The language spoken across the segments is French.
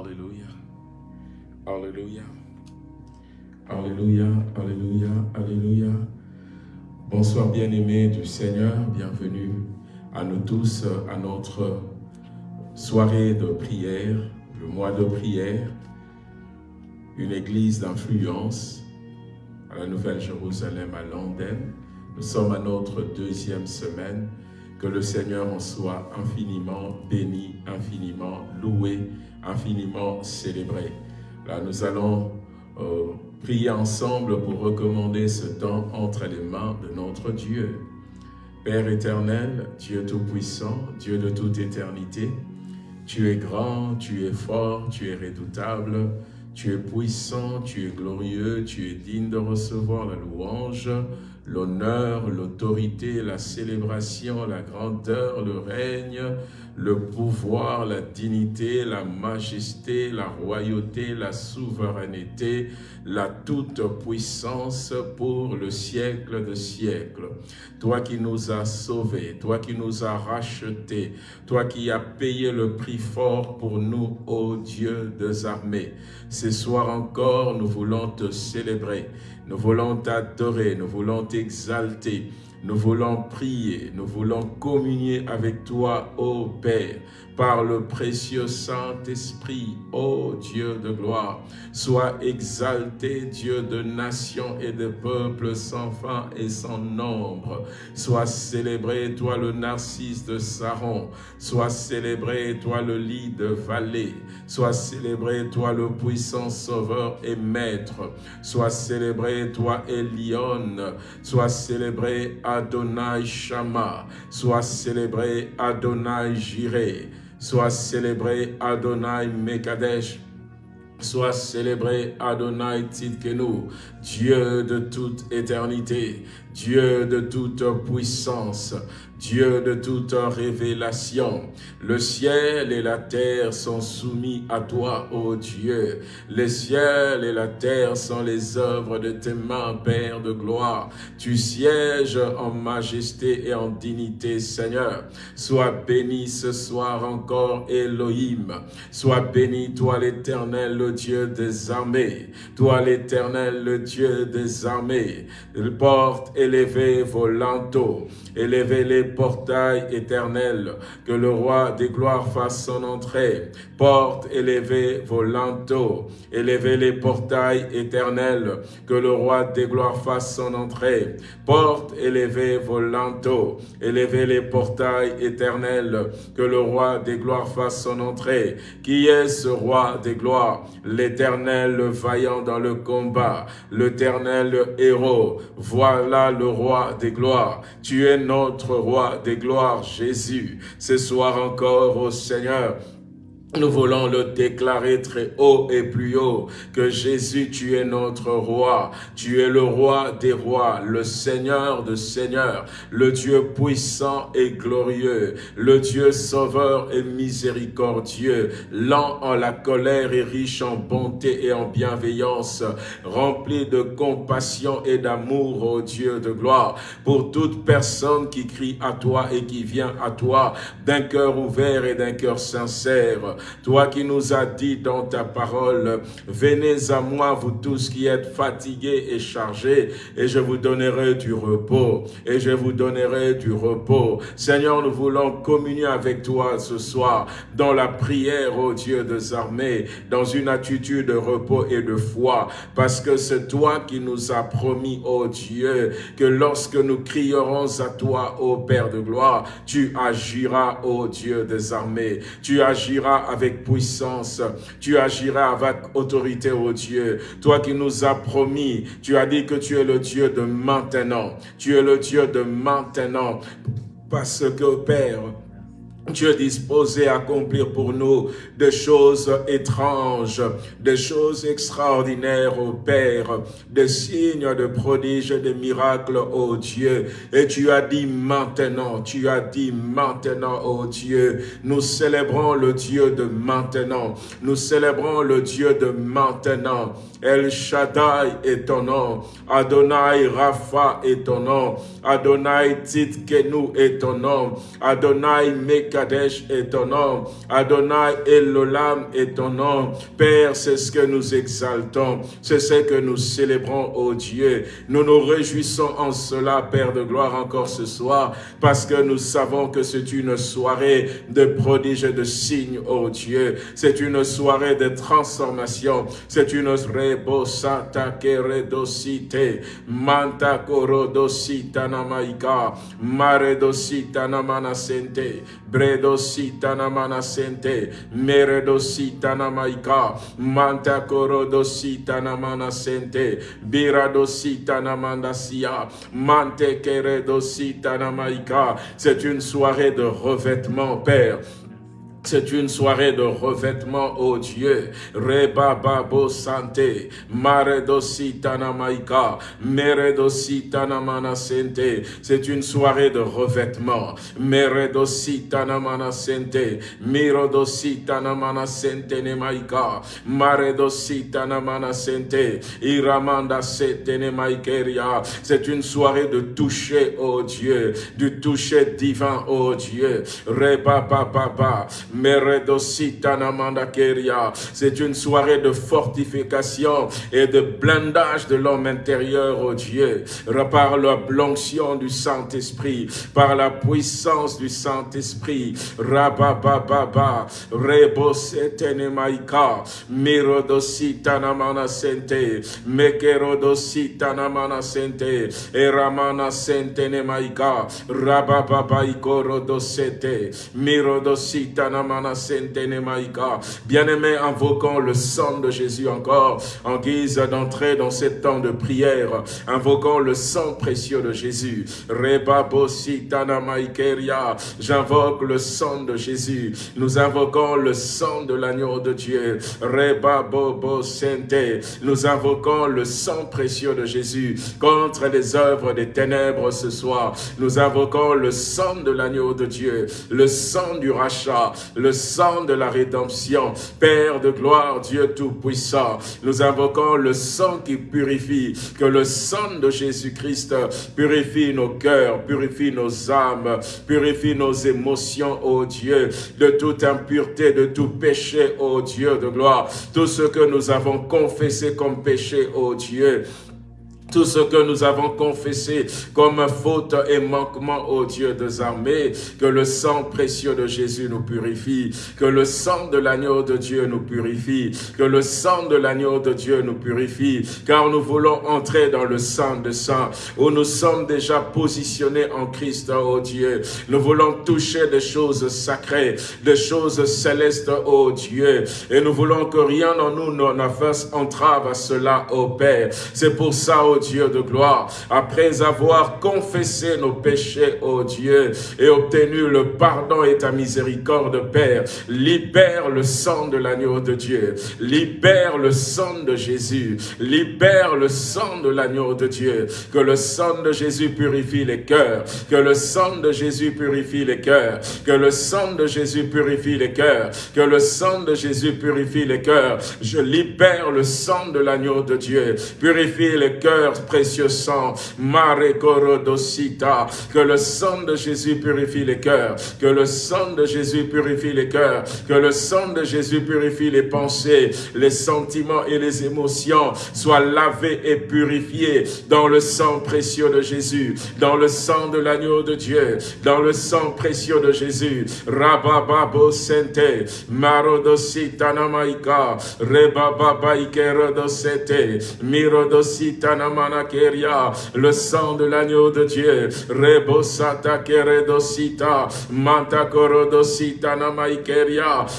Alléluia. Alléluia. Alléluia. Alléluia. Alléluia. Bonsoir bien-aimés du Seigneur. Bienvenue à nous tous à notre soirée de prière, le mois de prière, une église d'influence à la Nouvelle-Jérusalem à Londres. Nous sommes à notre deuxième semaine. Que le Seigneur en soit infiniment béni, infiniment loué, infiniment célébré. Là, nous allons euh, prier ensemble pour recommander ce temps entre les mains de notre Dieu. Père éternel, Dieu tout-puissant, Dieu de toute éternité, tu es grand, tu es fort, tu es redoutable, tu es puissant, tu es glorieux, tu es digne de recevoir la louange, l'honneur, l'autorité, la célébration, la grandeur, le règne, le pouvoir, la dignité, la majesté, la royauté, la souveraineté, la toute-puissance pour le siècle de siècles. Toi qui nous as sauvés, toi qui nous as rachetés, toi qui as payé le prix fort pour nous, ô Dieu des armées. Ce soir encore, nous voulons te célébrer, nous voulons t'adorer, nous voulons t'exalter, nous voulons prier, nous voulons communier avec toi, ô Père, par le précieux Saint-Esprit, ô Dieu de gloire. Sois exalté, Dieu de nations et de peuples sans fin et sans nombre. Sois célébré, toi le narcisse de Saron. Sois célébré, toi le lit de vallée. Sois célébré, toi le puissant sauveur et maître. Sois célébré, toi Elion. Sois célébré, Adonai Shama. Sois célébré, Adonai Jireh. Sois célébré Adonai Mekadesh. Sois célébré Adonai Tzidkenu, Dieu de toute éternité, Dieu de toute puissance, Dieu de toute révélation. Le ciel et la terre sont soumis à toi, ô Dieu. Les ciels et la terre sont les œuvres de tes mains, Père de gloire. Tu sièges en majesté et en dignité, Seigneur. Sois béni ce soir encore, Elohim. Sois béni, toi l'éternel, le Dieu des armées. Toi l'éternel, le Dieu des armées. Porte élevé vos lanteaux. Élevez les portails éternels, que le roi des gloires fasse son entrée. Porte élevez vos lanteaux, élevez les portails éternels, que le roi des gloires fasse son entrée. Porte élevez vos lanteaux, élevez les portails éternels, que le roi des gloires fasse son entrée. Qui est ce roi des gloires? L'éternel vaillant dans le combat, l'éternel héros. Voilà le roi des gloires. Tu es notre roi des gloires, Jésus. Ce soir encore, au Seigneur, nous voulons le déclarer très haut et plus haut, que Jésus, tu es notre roi, tu es le roi des rois, le Seigneur de seigneurs, le Dieu puissant et glorieux, le Dieu sauveur et miséricordieux, lent en la colère et riche en bonté et en bienveillance, rempli de compassion et d'amour, ô Dieu de gloire, pour toute personne qui crie à toi et qui vient à toi d'un cœur ouvert et d'un cœur sincère, toi qui nous as dit dans ta parole, venez à moi vous tous qui êtes fatigués et chargés, et je vous donnerai du repos, et je vous donnerai du repos. Seigneur, nous voulons communier avec toi ce soir dans la prière, ô Dieu des armées, dans une attitude de repos et de foi, parce que c'est toi qui nous as promis, ô Dieu, que lorsque nous crierons à toi, ô Père de gloire, tu agiras, ô Dieu des armées, tu agiras avec puissance, tu agiras avec autorité, ô Dieu. Toi qui nous as promis, tu as dit que tu es le Dieu de maintenant. Tu es le Dieu de maintenant. Parce que, Père, Dieu disposé à accomplir pour nous des choses étranges, des choses extraordinaires, ô Père, des signes, de prodiges, des miracles, ô Dieu. Et tu as dit maintenant, tu as dit maintenant, ô Dieu, nous célébrons le Dieu de maintenant, nous célébrons le Dieu de maintenant. El Shaddai est ton nom, Adonai Rapha est ton nom, Adonai Titkenu est ton nom, Adonai Mekadesh est ton nom, Adonai Elolam est ton nom. Père, c'est ce que nous exaltons, c'est ce que nous célébrons, ô Dieu. Nous nous réjouissons en cela, Père de gloire, encore ce soir, parce que nous savons que c'est une soirée de prodiges et de signes, ô Dieu. C'est une soirée de transformation, c'est une rebosata keredosite, bredosita namanasente, meredosita namaika, manta korodosita namanasente, biradosita namandasia, mante namaika. C'est une soirée de revêtement, Père. C'est une soirée de revêtement, oh Dieu. Reba babo sante, maredositana maika, meredositana mana sente. C'est une soirée de revêtement. Meredositana mana sente, mirodositana mana sente ne maika, maredositana mana sente, iramanda sete ne maikeria. C'est une soirée de toucher, oh Dieu, du toucher divin, oh Dieu. Reba baba c'est une soirée de fortification et de blindage de l'homme intérieur, au Dieu, par la l'onction du Saint-Esprit, par la puissance du Saint-Esprit. Rabababa, Rebosetenemaika, Mirodositanamana Sente, Mekerodositanamana Sente, Eramana Sente Nemaika, Rabababa Ikorodosete, Mirodositana Bien-aimés, invoquons le sang de Jésus encore en guise d'entrée dans ce temps de prière. Invoquons le sang précieux de Jésus. J'invoque le sang de Jésus. Nous invoquons le sang de l'agneau de Dieu. Nous invoquons le sang précieux de Jésus contre les œuvres des ténèbres ce soir. Nous invoquons le sang de l'agneau de Dieu, le sang du rachat, le sang de la rédemption. Père de gloire, Dieu Tout-Puissant, nous invoquons le sang qui purifie, que le sang de Jésus-Christ purifie nos cœurs, purifie nos âmes, purifie nos émotions, ô Dieu, de toute impureté, de tout péché, ô Dieu de gloire. Tout ce que nous avons confessé comme péché, ô Dieu, tout ce que nous avons confessé comme faute et manquement au Dieu des armées, que le sang précieux de Jésus nous purifie, que le sang de l'agneau de Dieu nous purifie, que le sang de l'agneau de Dieu nous purifie, car nous voulons entrer dans le sang de sang, où nous sommes déjà positionnés en Christ, oh Dieu. Nous voulons toucher des choses sacrées, des choses célestes, oh Dieu, et nous voulons que rien en nous ne fasse entrave à cela, oh Père. C'est pour ça, oh Dieu de gloire, après avoir confessé nos péchés, ô Dieu, et obtenu le pardon et ta miséricorde, Père, libère le sang de l'agneau de Dieu, libère le sang de Jésus, libère le sang de l'agneau de Dieu, que le sang de Jésus purifie les cœurs, que le sang de Jésus purifie les cœurs, que le sang de Jésus purifie les cœurs, que le sang de Jésus purifie les cœurs. Je libère le sang de l'agneau de Dieu, purifie les cœurs précieux sang, Mare que le sang de Jésus purifie les cœurs, que le sang de Jésus purifie les cœurs, que le sang de Jésus purifie les pensées, les sentiments et les émotions, soient lavés et purifiés dans le sang précieux de Jésus, dans le sang de l'agneau de Dieu, dans le sang précieux de Jésus. Rabababo Sente, Marodosita Namaika, Mirodosita Namaika, le sang de l'agneau de Dieu, manta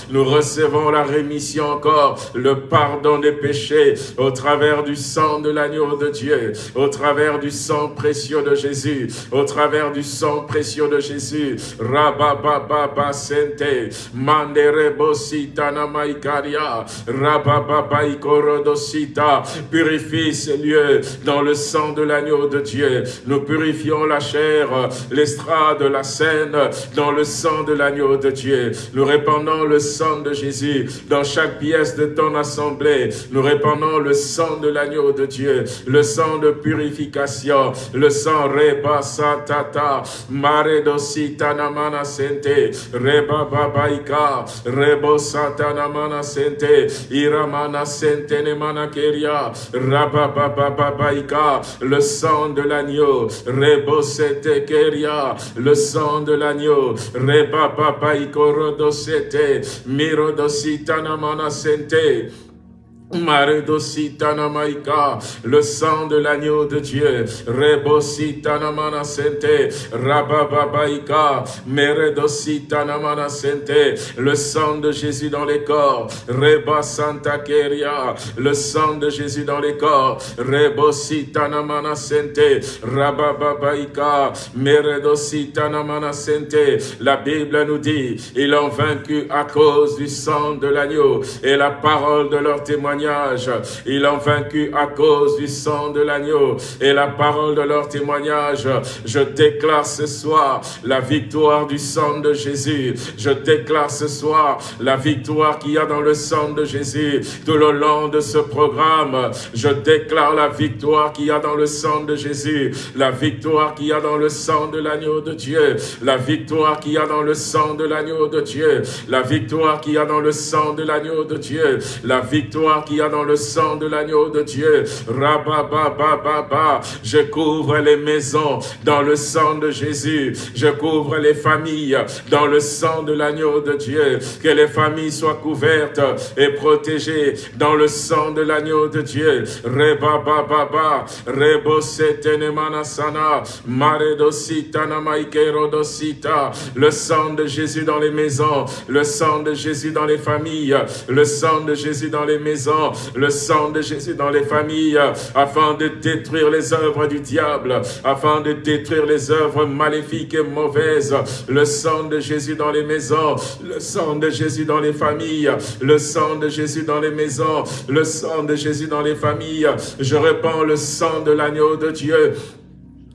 nous recevons la rémission encore, le pardon des péchés au travers du sang de l'agneau de Dieu, au travers du sang précieux de Jésus, au travers du sang précieux de Jésus, rabababa sente, namaikaria, purifie ces lieux dans le sang de l'agneau de Dieu. Nous purifions la chair, l'estrade, la scène, dans le sang de l'agneau de Dieu. Nous répandons le sang de Jésus dans chaque pièce de ton assemblée. Nous répandons le sang de l'agneau de Dieu, le sang de purification, le sang reba satata, mare dositana mana sente, reba babaika, rebo satana mana sente, iramana sente ne mana keria, le sang de l'agneau, rebo sete keria, le sang de l'agneau, reba babaiko rodosete, mirodositana mana sente, Maredositana maika, le sang de l'agneau de Dieu, Rebositana manasente, Rabababaika, Meredositana manasente, le sang de Jésus dans les corps, Reba Santa Keria, le sang de Jésus dans les corps, Rebositana manasente, Rabababaika, Meredositana manasente, la Bible nous dit, ils ont vaincu à cause du sang de l'agneau et la parole de leur témoignage ils ont vaincu à cause du sang de l'agneau et la parole de leur témoignage. Je déclare ce soir la victoire du sang de Jésus. Je déclare ce soir la victoire qu'il y a dans le sang de Jésus tout le long de ce programme. Je déclare la victoire qu'il y a dans le sang de Jésus, la victoire qu'il y a dans le sang de l'agneau de Dieu, la victoire qu'il y a dans le sang de l'agneau de Dieu, la victoire qu'il y a dans le sang de l'agneau de Dieu, la victoire dans le sang de l'agneau de Dieu. Rabababababa. Je couvre les maisons dans le sang de Jésus. Je couvre les familles dans le sang de l'agneau de Dieu. Que les familles soient couvertes et protégées dans le sang de l'agneau de Dieu. Rebabababa. Rebosetenemanasana. Maredositana maikerodosita. Le sang de Jésus dans les maisons. Le sang de Jésus dans les familles. Le sang de Jésus dans les maisons le sang de Jésus dans les familles, afin de détruire les œuvres du diable, afin de détruire les œuvres maléfiques et mauvaises. Le sang de Jésus dans les maisons, le sang de Jésus dans les familles, le sang de Jésus dans les maisons, le sang de Jésus dans les familles. Je répands le sang de l'agneau de Dieu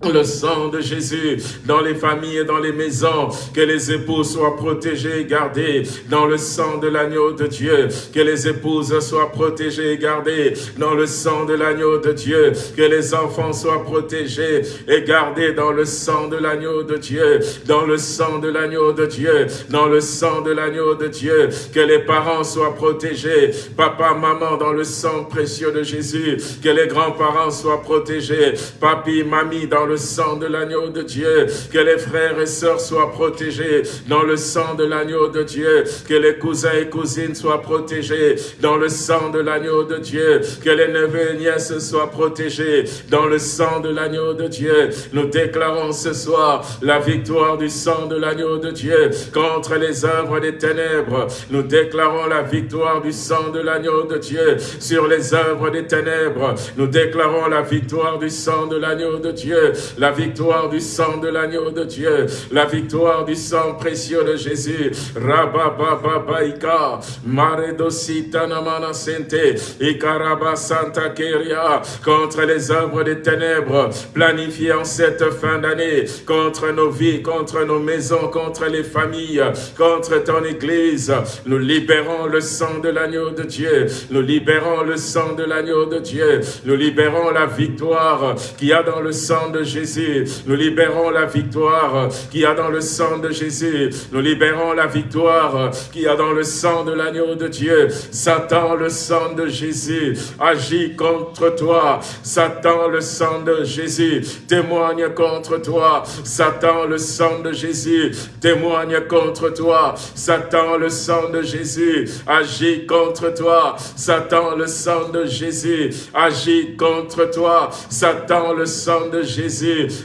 le sang de Jésus dans les familles et dans les maisons, que les épouses soient protégées et gardées dans le sang de l'agneau de Dieu, que les épouses soient protégées et gardées dans le sang de l'agneau de Dieu, que les enfants soient protégés et gardés dans le sang de l'agneau de Dieu, dans le sang de l'agneau de Dieu, dans le sang de l'agneau de Dieu, que les parents soient protégés, papa, maman, dans le sang précieux de Jésus, que les grands-parents soient protégés, papi, mamie, dans le sang de l'agneau de Dieu. Que les frères et sœurs soient protégés dans le sang de l'agneau de Dieu. Que les cousins et cousines soient protégés dans le sang de l'agneau de Dieu. Que les neveux et nièces soient protégés dans le sang de l'agneau de Dieu. Nous déclarons ce soir la victoire du sang de l'agneau de Dieu contre les œuvres des ténèbres. Nous déclarons la victoire du sang de l'agneau de Dieu sur les œuvres des ténèbres. Nous déclarons la victoire du sang de l'agneau de Dieu la victoire du sang de l'agneau de Dieu, la victoire du sang précieux de Jésus. Rababababaika, Maredosita namana sente, Ikaraba santa keria, contre les œuvres des ténèbres, planifiées en cette fin d'année, contre nos vies, contre nos maisons, contre les familles, contre ton église. Nous libérons le sang de l'agneau de Dieu, nous libérons le sang de l'agneau de Dieu, nous libérons la victoire qui a dans le sang de Jésus. Nous libérons la victoire qui a dans le sang de Jésus. Nous libérons la victoire qui a dans le sang de l'agneau de Dieu. Satan, le sang de Jésus, agit contre toi. Satan, le sang de Jésus, témoigne contre toi. Satan, le sang de Jésus, témoigne contre toi. Satan, le sang de Jésus, agit contre toi. Satan, le sang de Jésus, agit contre toi. Satan, le sang de Jésus,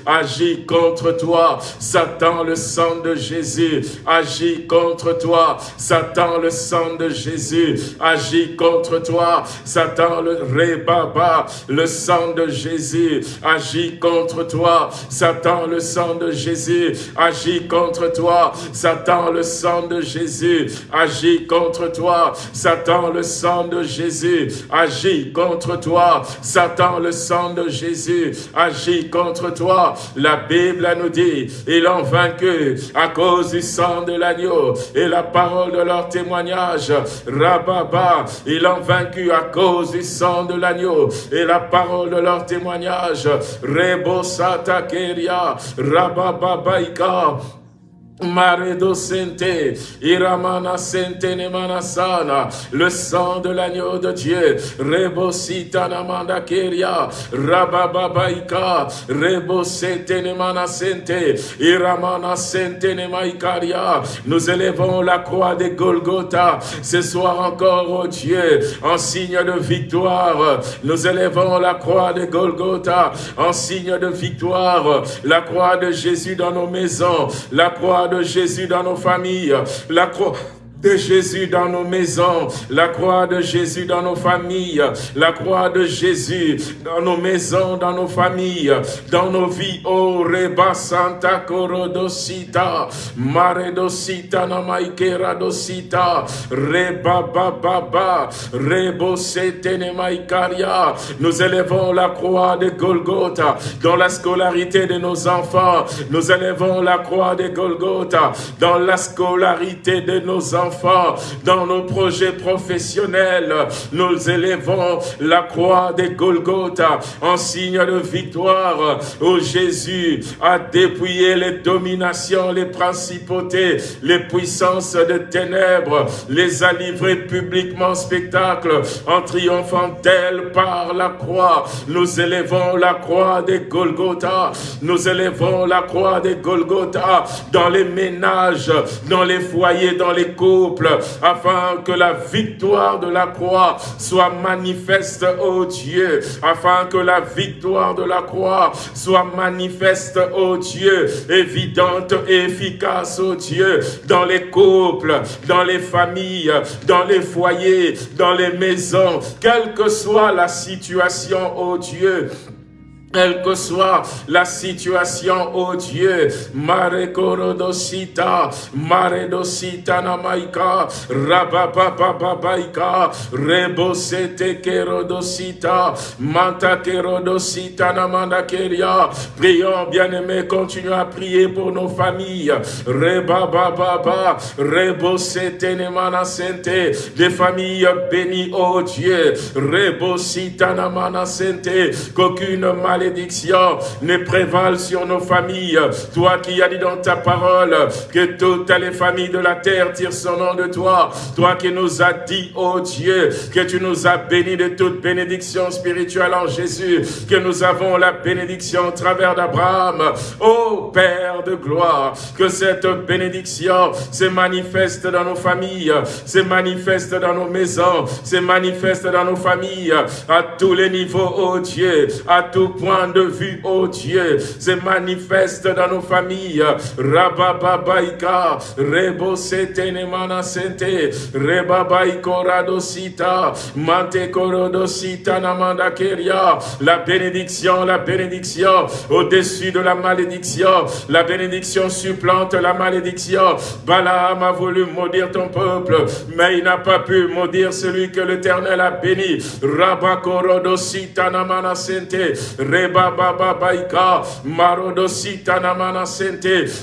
agit contre toi. Satan, le sang de Jésus, agit contre toi. Satan, le sang de Jésus, agit contre toi. Satan, le rébaba, le sang de Jésus, agit contre toi. Satan, le sang de Jésus, agit contre toi. Satan, le sang de Jésus, agit contre toi. Satan, le sang de Jésus, agit contre toi. Satan, le sang de Jésus, agit contre toi. La Bible nous dit, ils l'ont vaincu à cause du sang de l'agneau et la parole de leur témoignage. Rababa, ils l'ont vaincu à cause du sang de l'agneau et la parole de leur témoignage. Rebo Satakeria, Rabababaika, Maredo Sente, Iramana Sente Nemanasana, le sang de l'agneau de Dieu, Rebosita Namanda Keria, Rabababaika, Rebosete Nemana Sente, Iramana Sente Nemaikaria, nous élevons la croix de Golgotha, ce soir encore, oh Dieu, en signe de victoire, nous élevons la croix de Golgotha, en signe de victoire, la croix de Jésus dans nos maisons, la croix de Jésus dans nos familles, la croix de Jésus dans nos maisons, la croix de Jésus dans nos familles, la croix de Jésus dans nos maisons, dans nos familles, dans nos vies. Oh, Reba Santa Corodosita, Maredosita Namaikera Dosita, Reba Baba, Rebo Maikaria. Nous élevons la croix de Golgotha dans la scolarité de nos enfants. Nous élevons la croix de Golgotha dans la scolarité de nos enfants dans nos projets professionnels. Nous élevons la croix des Golgotha en signe de victoire où Jésus a dépouillé les dominations, les principautés, les puissances de ténèbres, les a livrés publiquement en spectacle en triomphant d'elle par la croix. Nous élevons la croix des Golgotha. Nous élevons la croix des Golgotha dans les ménages, dans les foyers, dans les cours afin que la victoire de la croix soit manifeste, ô Dieu, afin que la victoire de la croix soit manifeste, ô Dieu, évidente et efficace, ô Dieu, dans les couples, dans les familles, dans les foyers, dans les maisons, quelle que soit la situation, ô Dieu, quelle que soit la situation, oh Dieu, Mare Korodosita, Mare Dosita Namaika, Rababababaika, Rebosete Kerodosita, Manta Kerodosita Namandakeria. Prions, bien-aimés, continuons à prier pour nos familles. Rebababa, Rebosete Nemana Sente, des familles bénies, oh Dieu, Rebosita Namana Sente, qu'aucune maladie malédiction ne prévale sur nos familles. Toi qui as dit dans ta parole que toutes les familles de la terre tirent son nom de toi. Toi qui nous as dit, oh Dieu, que tu nous as bénis de toute bénédiction spirituelle en Jésus, que nous avons la bénédiction au travers d'Abraham. Oh Père de gloire, que cette bénédiction se manifeste dans nos familles, se manifeste dans nos maisons, se manifeste dans nos familles, à tous les niveaux, oh Dieu, à tout point de vue, oh Dieu, se manifeste dans nos familles. Rabababaika, Rebo Setenemana Sente, Rebabaiko Radosita, Mante Korodosita Namanda Keria. La bénédiction, la bénédiction au-dessus de la malédiction. La bénédiction supplante la malédiction. Balaam a voulu maudire ton peuple, mais il n'a pas pu maudire celui que l'Éternel a béni. Rabakorodosita Namana Sente,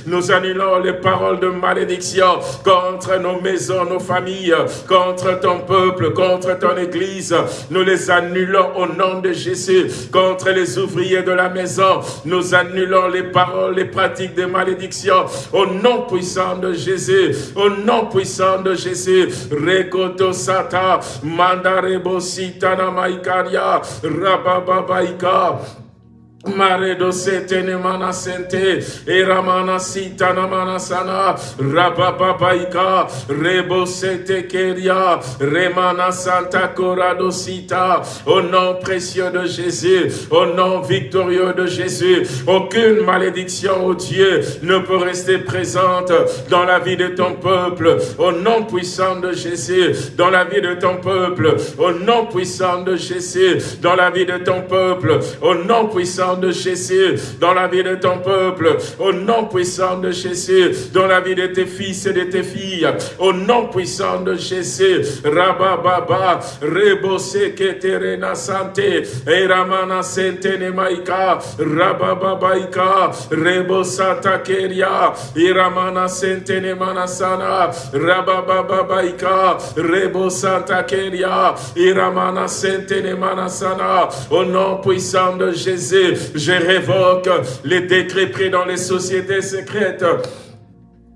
Nous annulons les paroles de malédiction contre nos maisons, nos familles, contre ton peuple, contre ton église. Nous les annulons au nom de Jésus. Contre les ouvriers de la maison, nous annulons les paroles, les pratiques de malédiction au nom puissant de Jésus. Au nom puissant de Jésus. Rekoto Sata, Mandarebo Rabababaika. Maredo setene mana sente, sita namana sana, rebo sete keria, remana santa corado sita, au nom précieux de Jésus, au nom victorieux de Jésus, aucune malédiction, au Dieu, ne peut rester présente dans la vie de ton peuple, au nom puissant de Jésus, dans la vie de ton peuple, au nom puissant de Jésus, dans la vie de ton peuple, au nom puissant de Jésus dans la vie de ton peuple, au nom puissant de Jésus dans la vie de tes fils et de tes filles, au nom puissant de Jésus, Rabababa, Rebose Keterena Santé, Eramana Sente Nemaika, Rabababaika, Rebosata Keria, Iramana Sente Nemanasana, Rabababaika, Rebosata Keria, Iramana Sente Nemanasana, au nom puissant de Jésus, je révoque les décrets pris dans les sociétés secrètes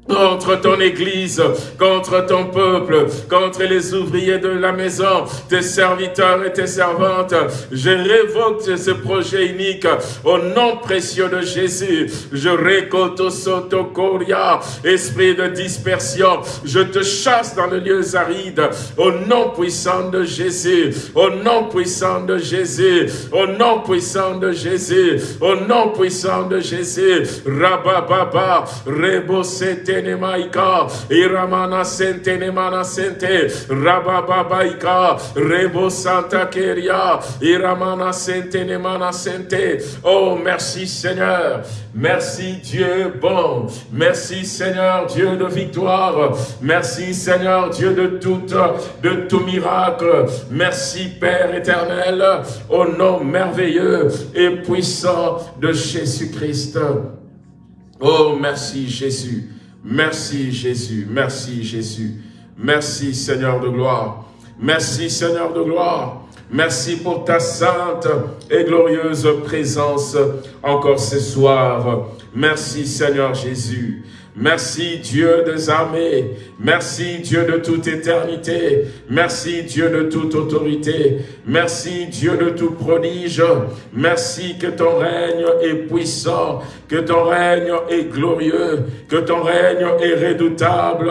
contre ton église, contre ton peuple, contre les ouvriers de la maison, tes serviteurs et tes servantes. Je révoque ce projet unique au nom précieux de Jésus. Je récolte soto coria, esprit de dispersion. Je te chasse dans le lieu aride au nom puissant de Jésus, au nom puissant de Jésus, au nom puissant de Jésus, au nom puissant de Jésus. Rabababa, rebosete sente rabababaika, rebo santa keria, sente. Oh, merci Seigneur. Merci Dieu bon. Merci Seigneur Dieu de victoire. Merci Seigneur Dieu de tout, de tout miracle. Merci Père éternel, au nom merveilleux et puissant de Jésus-Christ. Oh, merci Jésus. Merci Jésus, merci Jésus. Merci Seigneur de gloire. Merci Seigneur de gloire. Merci pour ta sainte et glorieuse présence encore ce soir. Merci Seigneur Jésus. Merci Dieu des armées. Merci Dieu de toute éternité. Merci Dieu de toute autorité. Merci Dieu de tout prodige. Merci que ton règne est puissant, que ton règne est glorieux, que ton règne est redoutable,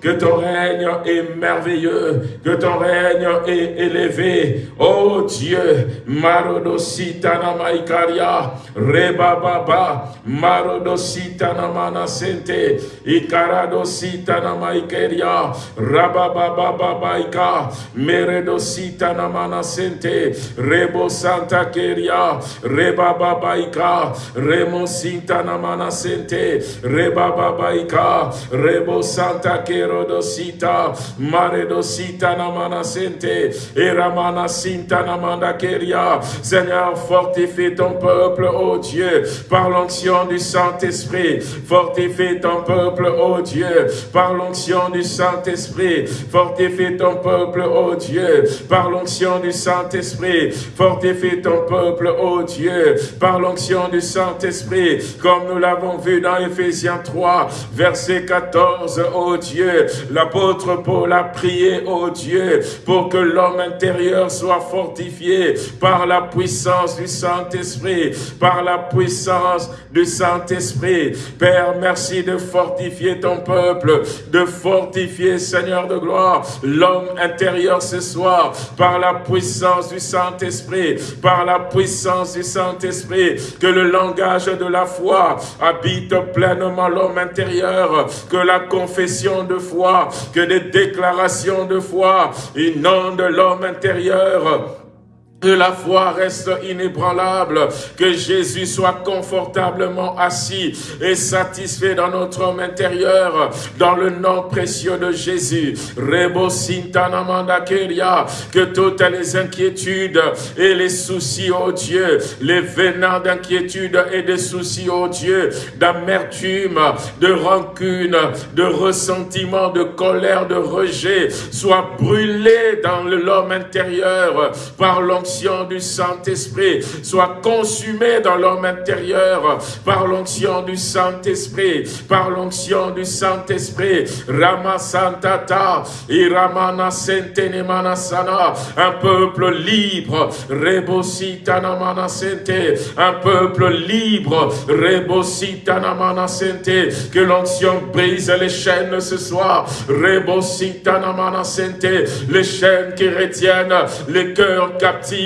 que ton règne est merveilleux, que ton règne est élevé. Oh Dieu, Marodositana Maikaria, Rebababa, Marodositana Manasente, Ikaradositana Maikeria, Rababababaika, Meredositana Manasente, Rebo Santa Keria, Rebababaika, Remosinta Namana Sente, Rebababaika, Rebo Santa Kerodosita, Maredosita Namana Sente, Eramana Sinta Namanda Keria. Seigneur, fortifie ton peuple, ô Dieu, par l'onction du Saint-Esprit. Fortifie ton peuple, ô Dieu, par l'onction du Saint-Esprit. Fortifie ton peuple, ô Dieu, par l'onction du Saint-Esprit. Fortifie ton peuple, ô Dieu, par l'onction du Saint-Esprit, comme nous l'avons vu dans Ephésiens 3, verset 14, ô Dieu. L'apôtre Paul a prié, ô Dieu, pour que l'homme intérieur soit fortifié par la puissance du Saint-Esprit, par la puissance du Saint-Esprit. Père, merci de fortifier ton peuple, de Seigneur de gloire, l'homme intérieur ce soir, par la puissance du Saint-Esprit, par la puissance du Saint-Esprit, que le langage de la foi habite pleinement l'homme intérieur, que la confession de foi, que des déclarations de foi inondent l'homme intérieur, que la foi reste inébranlable, que Jésus soit confortablement assis et satisfait dans notre homme intérieur, dans le nom précieux de Jésus. Rebo que toutes les inquiétudes et les soucis, oh Dieu, les venants d'inquiétude et de soucis, oh Dieu, d'amertume, de rancune, de ressentiment, de colère, de rejet, soient brûlés dans l'homme intérieur par l'onction du Saint-Esprit soit consumé dans l'homme intérieur par l'onction du Saint-Esprit, par l'onction du Saint-Esprit. Rama Santata, Iramana Sentenemana Sana, un peuple libre, Rebositana Mana Sente, un peuple libre, Rebositana Mana Sente, que l'onction brise les chaînes ce soir, Rebositana Mana Sente, les chaînes qui retiennent les cœurs captifs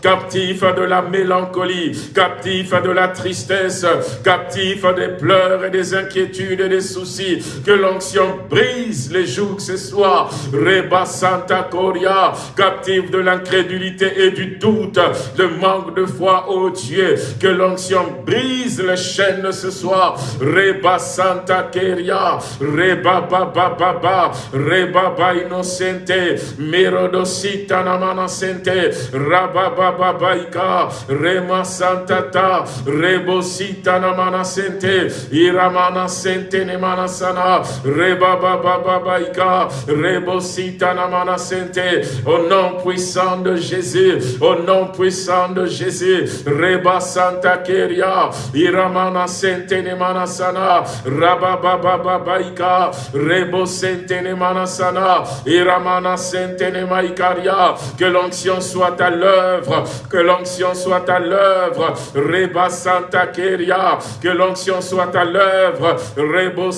captif, de la mélancolie, captif de la tristesse, captif des pleurs et des inquiétudes et des soucis. Que l'onction brise les jougs ce soir. Reba Santa Coria, captif de l'incrédulité et du doute, le manque de foi, ô Dieu. Que l'onction brise les chaînes ce soir. Reba Santa Keria, Reba Baba Baba, Reba Ba Innocente, Merodosita Namana Sente, Rabababaika, Rema Santata, Rebosita Namana Sente, Iramana Sente Nemana Sana, Rebabababaika, Rebosita Namana Sente, au nom puissant de Jésus, au nom puissant de Jésus, Reba Santa Keria, Iramana Sente Nemana Sana, Rababababaika, Rebo Sente Nemana Sana, Iramana Sente Nemaikaria, que l'onction soit l'œuvre, que l'onction soit à l'œuvre, Reba Santa Keria, que l'onction soit à l'œuvre, Rebo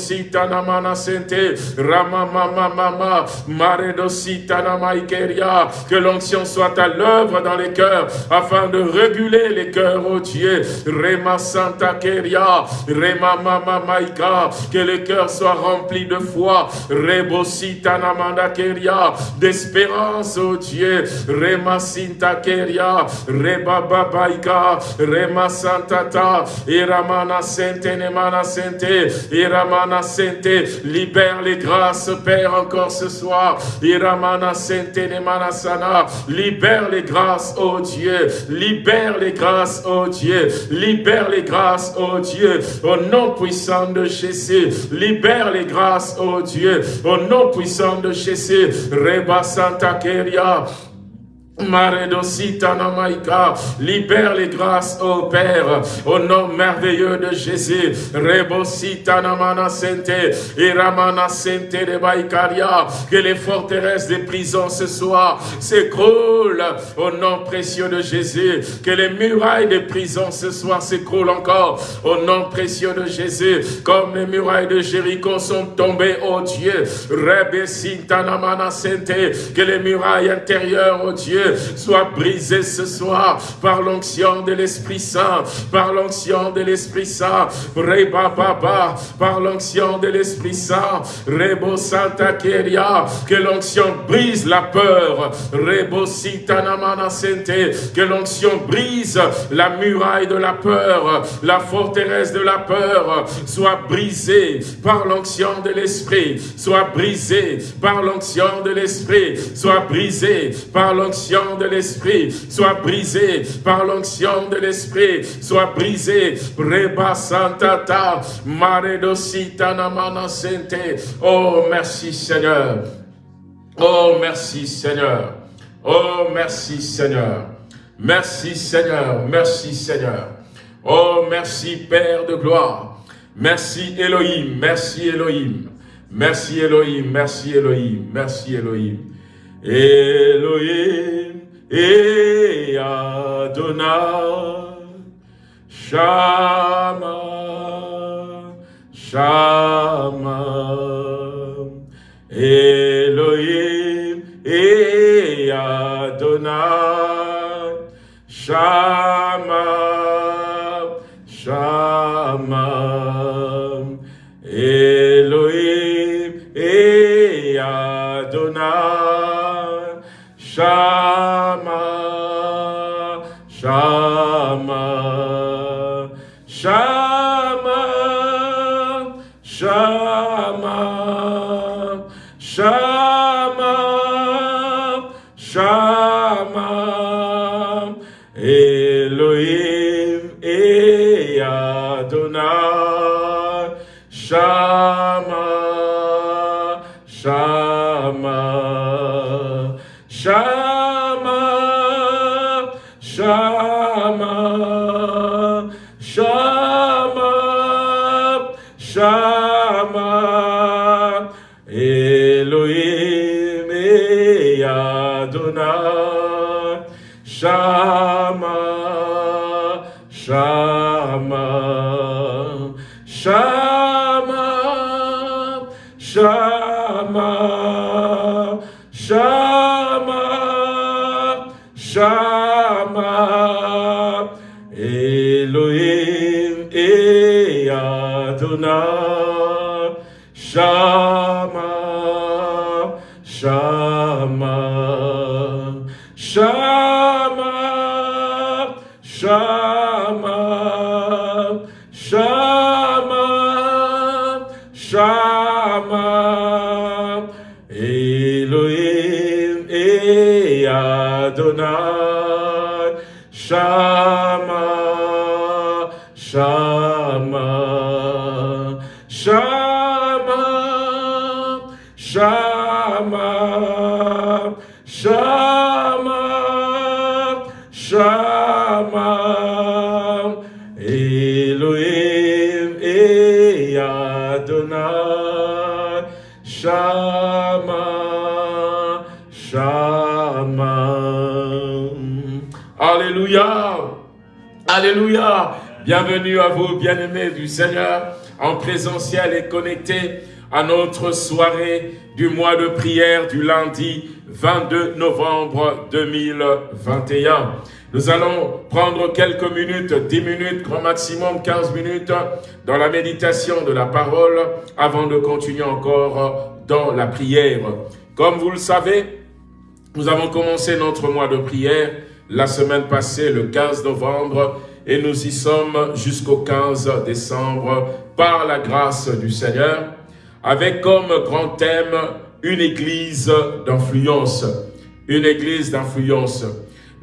Namana Sente, Rama Mama Mama, Maredo Maikeria, que l'onction soit à l'œuvre dans les cœurs, afin de réguler les cœurs, oh Dieu, Rema Santa Keria, Rema Mama Maika, que les cœurs soient remplis de foi, Rebo Namana Keria, d'espérance, oh Dieu, Rema Sinta Keria, Reba Babaika, Rema Santata, Iramana Sente, Nemana Sente, Iramana Sente, libère les grâces, Père, encore ce soir, Iramana Sente, Nemana Sana, libère les grâces, oh Dieu, libère les grâces, oh Dieu, libère les grâces, oh Dieu, au nom puissant de Jésus, libère les grâces, oh Dieu, au nom puissant de Jésus, Reba Santa Keria, Namaika, libère les grâces, ô Père, au nom merveilleux de Jésus. Rebosita Namana Sente, Iramana Sente de que les forteresses des prisons ce soir s'écroulent au nom précieux de Jésus. Que les murailles des prisons ce soir s'écroulent encore au nom précieux de Jésus. Comme les murailles de Jéricho sont tombées, ô Dieu. Sente, que les murailles intérieures, ô Dieu, soit brisé ce soir par l'onction de l'Esprit Saint, par l'onction de l'Esprit Saint, Reba Baba, par l'onction de l'Esprit Saint, Rebo Santa Keria, que l'onction brise la peur, Rebo Sitanamana Sente, que l'onction brise la muraille de la peur, la forteresse de la peur, soit brisée par l'onction de l'Esprit, soit brisée par l'onction de l'Esprit, soit brisée par l'onction de l'Esprit, soit brisé par l'onction de l'Esprit, soit brisé. Reba Santata, Maredosita Namana Sente. Oh, merci Seigneur. Oh, merci Seigneur. Oh, merci Seigneur. Merci Seigneur. Merci Seigneur. Oh, merci Père de gloire. Merci Elohim. Merci Elohim. Merci Elohim. Merci Elohim. Merci Elohim. Elohim et Adonai, Shama, Shama, Elohim et Adonai, Shama, Shama, Elohim et Adonai, Shama. Elohim et Adonai, Shama, Shama. Alléluia, Alléluia. Bienvenue à vous, bien-aimés du Seigneur, en présentiel et connectés à notre soirée du mois de prière du lundi 22 novembre 2021. Nous allons prendre quelques minutes, 10 minutes, grand maximum 15 minutes, dans la méditation de la parole, avant de continuer encore dans la prière. Comme vous le savez, nous avons commencé notre mois de prière la semaine passée, le 15 novembre, et nous y sommes jusqu'au 15 décembre, par la grâce du Seigneur, avec comme grand thème une église d'influence. Une église d'influence.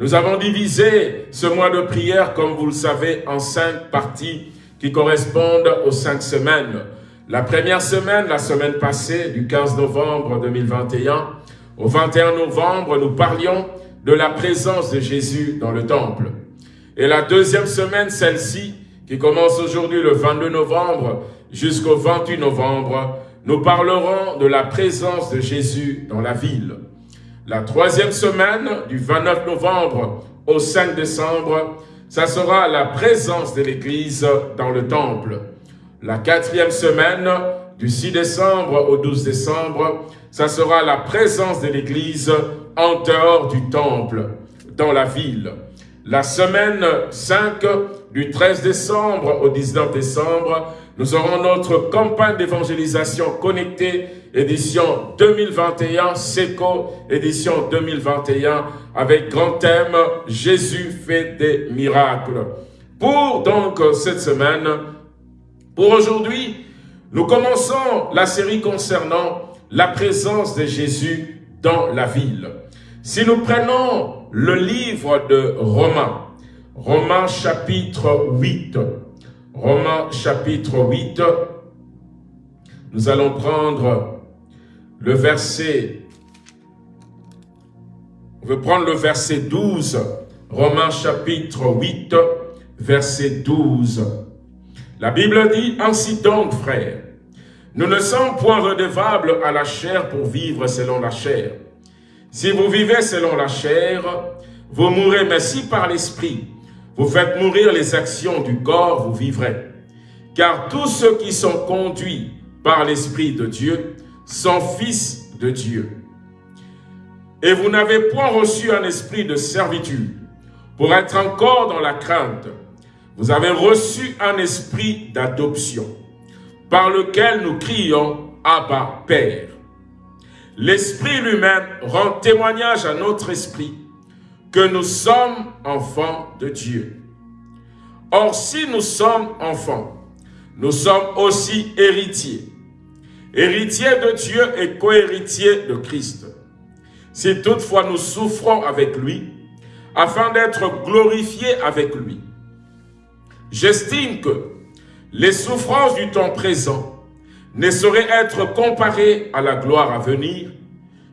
Nous avons divisé ce mois de prière, comme vous le savez, en cinq parties qui correspondent aux cinq semaines. La première semaine, la semaine passée, du 15 novembre 2021, au 21 novembre, nous parlions de la présence de Jésus dans le temple. Et la deuxième semaine, celle-ci, qui commence aujourd'hui le 22 novembre jusqu'au 28 novembre, nous parlerons de la présence de Jésus dans la ville. La troisième semaine, du 29 novembre au 5 décembre, ça sera la présence de l'Église dans le temple. La quatrième semaine, du 6 décembre au 12 décembre, ça sera la présence de l'Église en dehors du temple, dans la ville. La semaine 5, du 13 décembre au 19 décembre, nous aurons notre campagne d'évangélisation connectée, édition 2021, SECO, édition 2021, avec grand thème « Jésus fait des miracles ». Pour donc cette semaine, pour aujourd'hui, nous commençons la série concernant la présence de Jésus dans la ville. Si nous prenons le livre de Romains, Romains chapitre 8, Romains chapitre 8, nous allons prendre le verset, on veut prendre le verset 12, Romains chapitre 8, verset 12. La Bible dit, ainsi donc, frères, nous ne sommes point redevables à la chair pour vivre selon la chair. Si vous vivez selon la chair, vous mourrez, mais si par l'esprit, vous faites mourir les actions du corps, vous vivrez. Car tous ceux qui sont conduits par l'Esprit de Dieu sont fils de Dieu. Et vous n'avez point reçu un esprit de servitude pour être encore dans la crainte. Vous avez reçu un esprit d'adoption par lequel nous crions « Abba, Père ». L'Esprit lui-même rend témoignage à notre esprit que nous sommes enfants de Dieu. Or, si nous sommes enfants, nous sommes aussi héritiers. Héritiers de Dieu et cohéritiers de Christ. Si toutefois nous souffrons avec lui, afin d'être glorifiés avec lui. J'estime que les souffrances du temps présent ne sauraient être comparées à la gloire à venir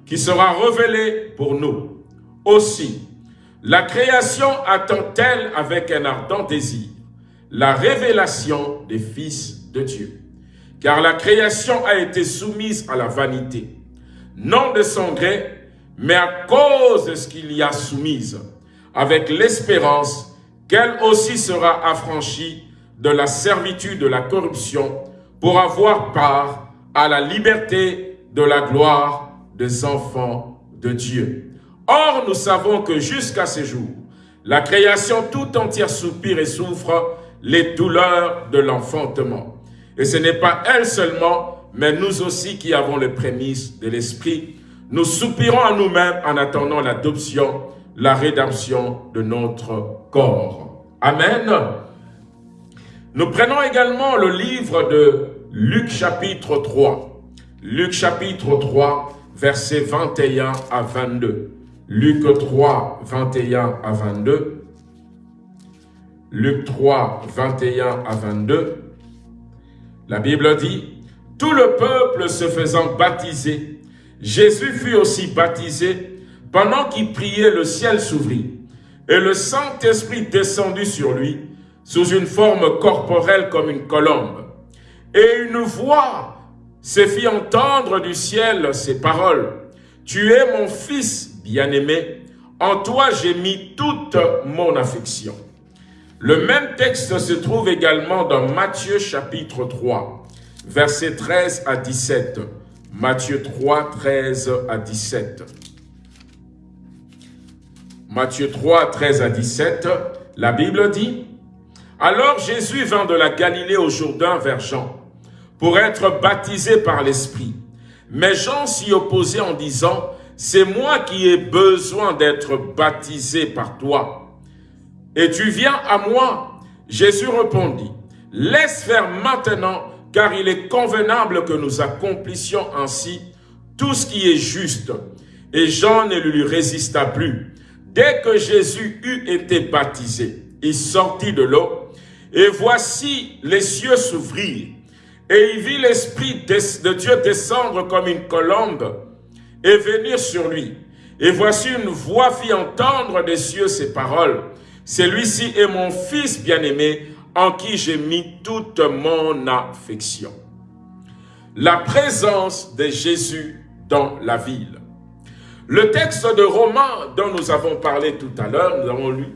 qui sera révélée pour nous. Aussi, la création attend-elle avec un ardent désir la révélation des fils de Dieu. Car la création a été soumise à la vanité, non de son gré, mais à cause de ce qu'il y a soumise, avec l'espérance qu'elle aussi sera affranchie de la servitude de la corruption pour avoir part à la liberté de la gloire des enfants de Dieu. Or, nous savons que jusqu'à ce jour, la création tout entière soupire et souffre les douleurs de l'enfantement. Et ce n'est pas elle seulement, mais nous aussi qui avons les prémices de l'Esprit. Nous soupirons à nous-mêmes en attendant l'adoption, la rédemption de notre corps. Amen. Nous prenons également le livre de Luc chapitre 3. Luc chapitre 3, versets 21 à 22. Luc 3, 21 à 22. Luc 3, 21 à 22. La Bible dit, « Tout le peuple se faisant baptiser, Jésus fut aussi baptisé. Pendant qu'il priait, le ciel s'ouvrit, et le Saint-Esprit descendit sur lui, sous une forme corporelle comme une colombe. Et une voix se fit entendre du ciel ces paroles. « Tu es mon fils bien-aimé, en toi j'ai mis toute mon affection. » Le même texte se trouve également dans Matthieu chapitre 3, versets 13 à 17. Matthieu 3, 13 à 17. Matthieu 3, 13 à 17, la Bible dit, alors Jésus vint de la Galilée au Jourdain vers Jean, pour être baptisé par l'Esprit. Mais Jean s'y opposait en disant, c'est moi qui ai besoin d'être baptisé par toi. Et tu viens à moi Jésus répondit, laisse faire maintenant, car il est convenable que nous accomplissions ainsi tout ce qui est juste. Et Jean ne lui résista plus. Dès que Jésus eut été baptisé, il sortit de l'eau et voici les cieux s'ouvrir. Et il vit l'Esprit de Dieu descendre comme une colombe et venir sur lui. Et voici une voix fit entendre des cieux ces paroles. Celui-ci est mon Fils bien-aimé, en qui j'ai mis toute mon affection. La présence de Jésus dans la ville. Le texte de Romains dont nous avons parlé tout à l'heure, nous avons lu,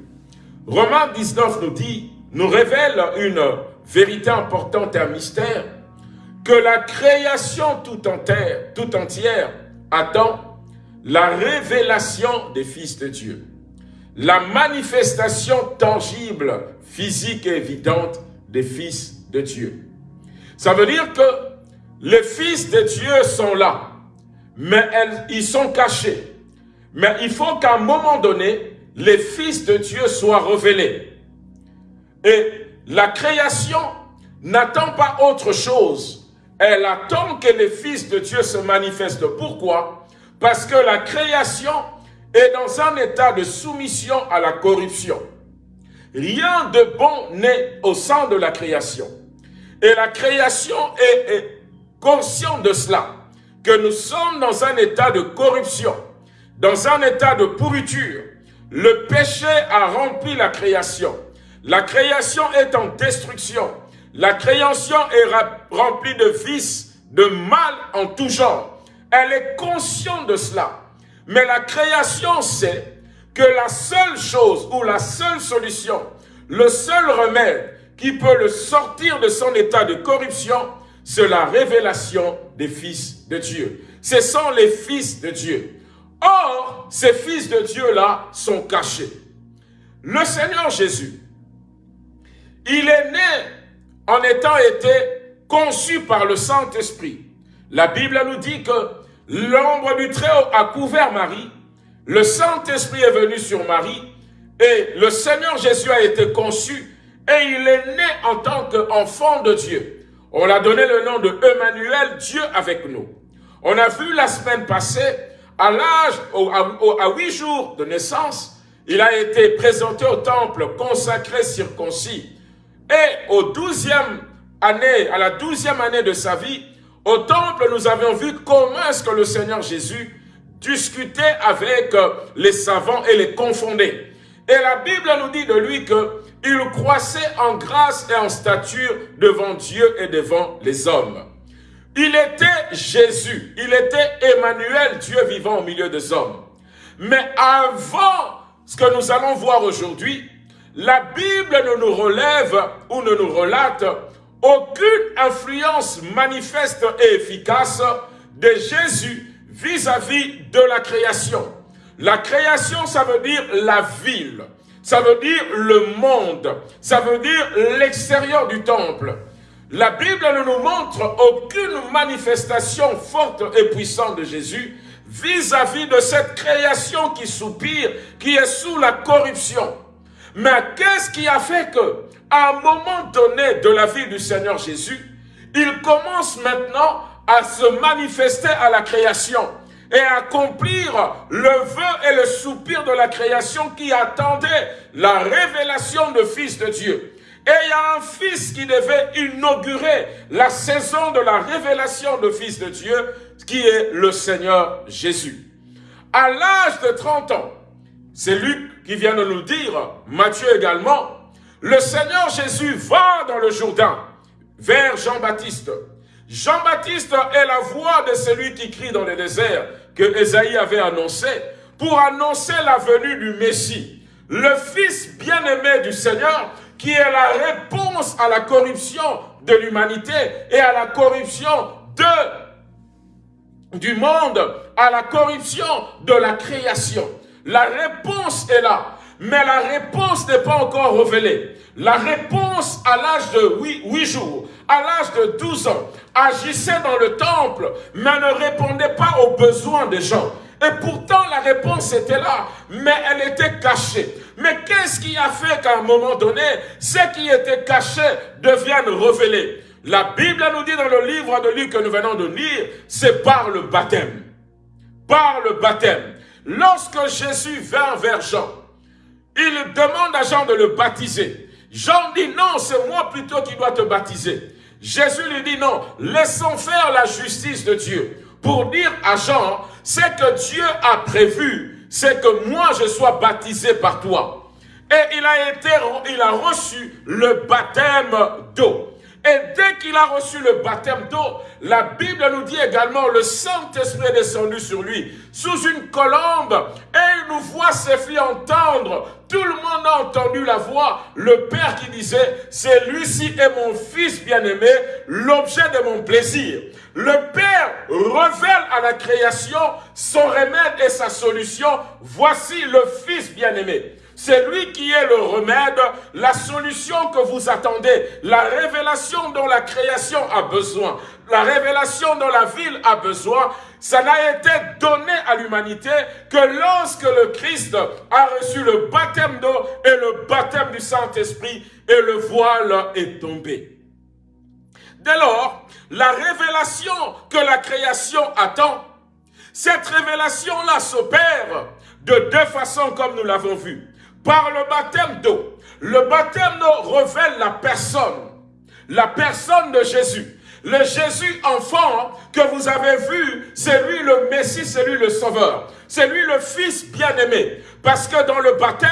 Romains 19 nous dit, nous révèle une vérité importante et un mystère, que la création tout entière, tout entière attend la révélation des fils de Dieu, la manifestation tangible, physique et évidente des fils de Dieu. Ça veut dire que les fils de Dieu sont là, mais ils sont cachés. Mais il faut qu'à un moment donné, les fils de Dieu soient révélés. Et la création n'attend pas autre chose. Elle attend que les fils de Dieu se manifestent. Pourquoi? Parce que la création est dans un état de soumission à la corruption. Rien de bon n'est au sein de la création. Et la création est, est consciente de cela, que nous sommes dans un état de corruption, dans un état de pourriture. Le péché a rempli la création. La création est en destruction. La création est remplie de vices, de mal en tout genre. Elle est consciente de cela. Mais la création sait que la seule chose ou la seule solution, le seul remède qui peut le sortir de son état de corruption, c'est la révélation des fils de Dieu. Ce sont les fils de Dieu. Or, ces fils de Dieu-là sont cachés. Le Seigneur Jésus, il est né en étant été conçu par le Saint-Esprit. La Bible nous dit que l'ombre du Très-Haut a couvert Marie, le Saint-Esprit est venu sur Marie, et le Seigneur Jésus a été conçu, et il est né en tant qu'enfant de Dieu. On a donné le nom de Emmanuel, Dieu avec nous. On a vu la semaine passée, à l'âge, à huit jours de naissance, il a été présenté au temple, consacré, circoncis. Et au douzième année, à la douzième année de sa vie, au temple, nous avions vu comment est-ce que le Seigneur Jésus discutait avec les savants et les confondait. Et la Bible nous dit de lui qu'il croissait en grâce et en stature devant Dieu et devant les hommes. Il était Jésus, il était Emmanuel, Dieu vivant au milieu des hommes. Mais avant ce que nous allons voir aujourd'hui, la Bible ne nous relève ou ne nous relate aucune influence manifeste et efficace de Jésus vis-à-vis -vis de la création. La création, ça veut dire la ville, ça veut dire le monde, ça veut dire l'extérieur du temple. La Bible ne nous montre aucune manifestation forte et puissante de Jésus vis-à-vis de cette création qui soupire, qui est sous la corruption. Mais qu'est-ce qui a fait que, à un moment donné de la vie du Seigneur Jésus, il commence maintenant à se manifester à la création et accomplir le vœu et le soupir de la création qui attendait la révélation de Fils de Dieu. Et il y a un fils qui devait inaugurer la saison de la révélation de Fils de Dieu, qui est le Seigneur Jésus. À l'âge de 30 ans, c'est Luc qui vient de nous dire, Matthieu également, le Seigneur Jésus va dans le Jourdain vers Jean-Baptiste. Jean-Baptiste est la voix de celui qui crie dans le désert que Esaïe avait annoncé pour annoncer la venue du Messie, le Fils bien-aimé du Seigneur qui est la réponse à la corruption de l'humanité et à la corruption du monde, à la corruption de la création. La réponse est là, mais la réponse n'est pas encore révélée. La réponse à l'âge de 8, jours, à l'âge de 12 ans, agissait dans le temple, mais ne répondait pas aux besoins des gens. Et pourtant, la réponse était là, mais elle était cachée. Mais qu'est-ce qui a fait qu'à un moment donné, ce qui était caché devienne révélé? La Bible nous dit dans le livre de Luc que nous venons de lire, c'est par le baptême. Par le baptême. Lorsque Jésus vint vers Jean, il demande à Jean de le baptiser. Jean dit non, c'est moi plutôt qui dois te baptiser. Jésus lui dit non, laissons faire la justice de Dieu. Pour dire à Jean, c'est que Dieu a prévu, c'est que moi je sois baptisé par toi. Et il a été, il a reçu le baptême d'eau. Et dès qu'il a reçu le baptême d'eau, la Bible nous dit également, le Saint-Esprit est descendu sur lui, sous une colombe, et il nous voit ses filles entendre. Tout le monde a entendu la voix, le Père qui disait, c'est lui-ci est mon Fils bien-aimé, l'objet de mon plaisir. Le Père révèle à la création son remède et sa solution. Voici le Fils bien-aimé. C'est lui qui est le remède, la solution que vous attendez, la révélation dont la création a besoin, la révélation dont la ville a besoin. Ça n'a été donné à l'humanité que lorsque le Christ a reçu le baptême d'eau et le baptême du Saint-Esprit et le voile est tombé. Dès lors, la révélation que la création attend, cette révélation-là s'opère de deux façons comme nous l'avons vu par le baptême d'eau. Le baptême d'eau révèle la personne, la personne de Jésus. Le Jésus enfant que vous avez vu, c'est lui le Messie, c'est lui le Sauveur. C'est lui le Fils bien-aimé. Parce que dans le baptême,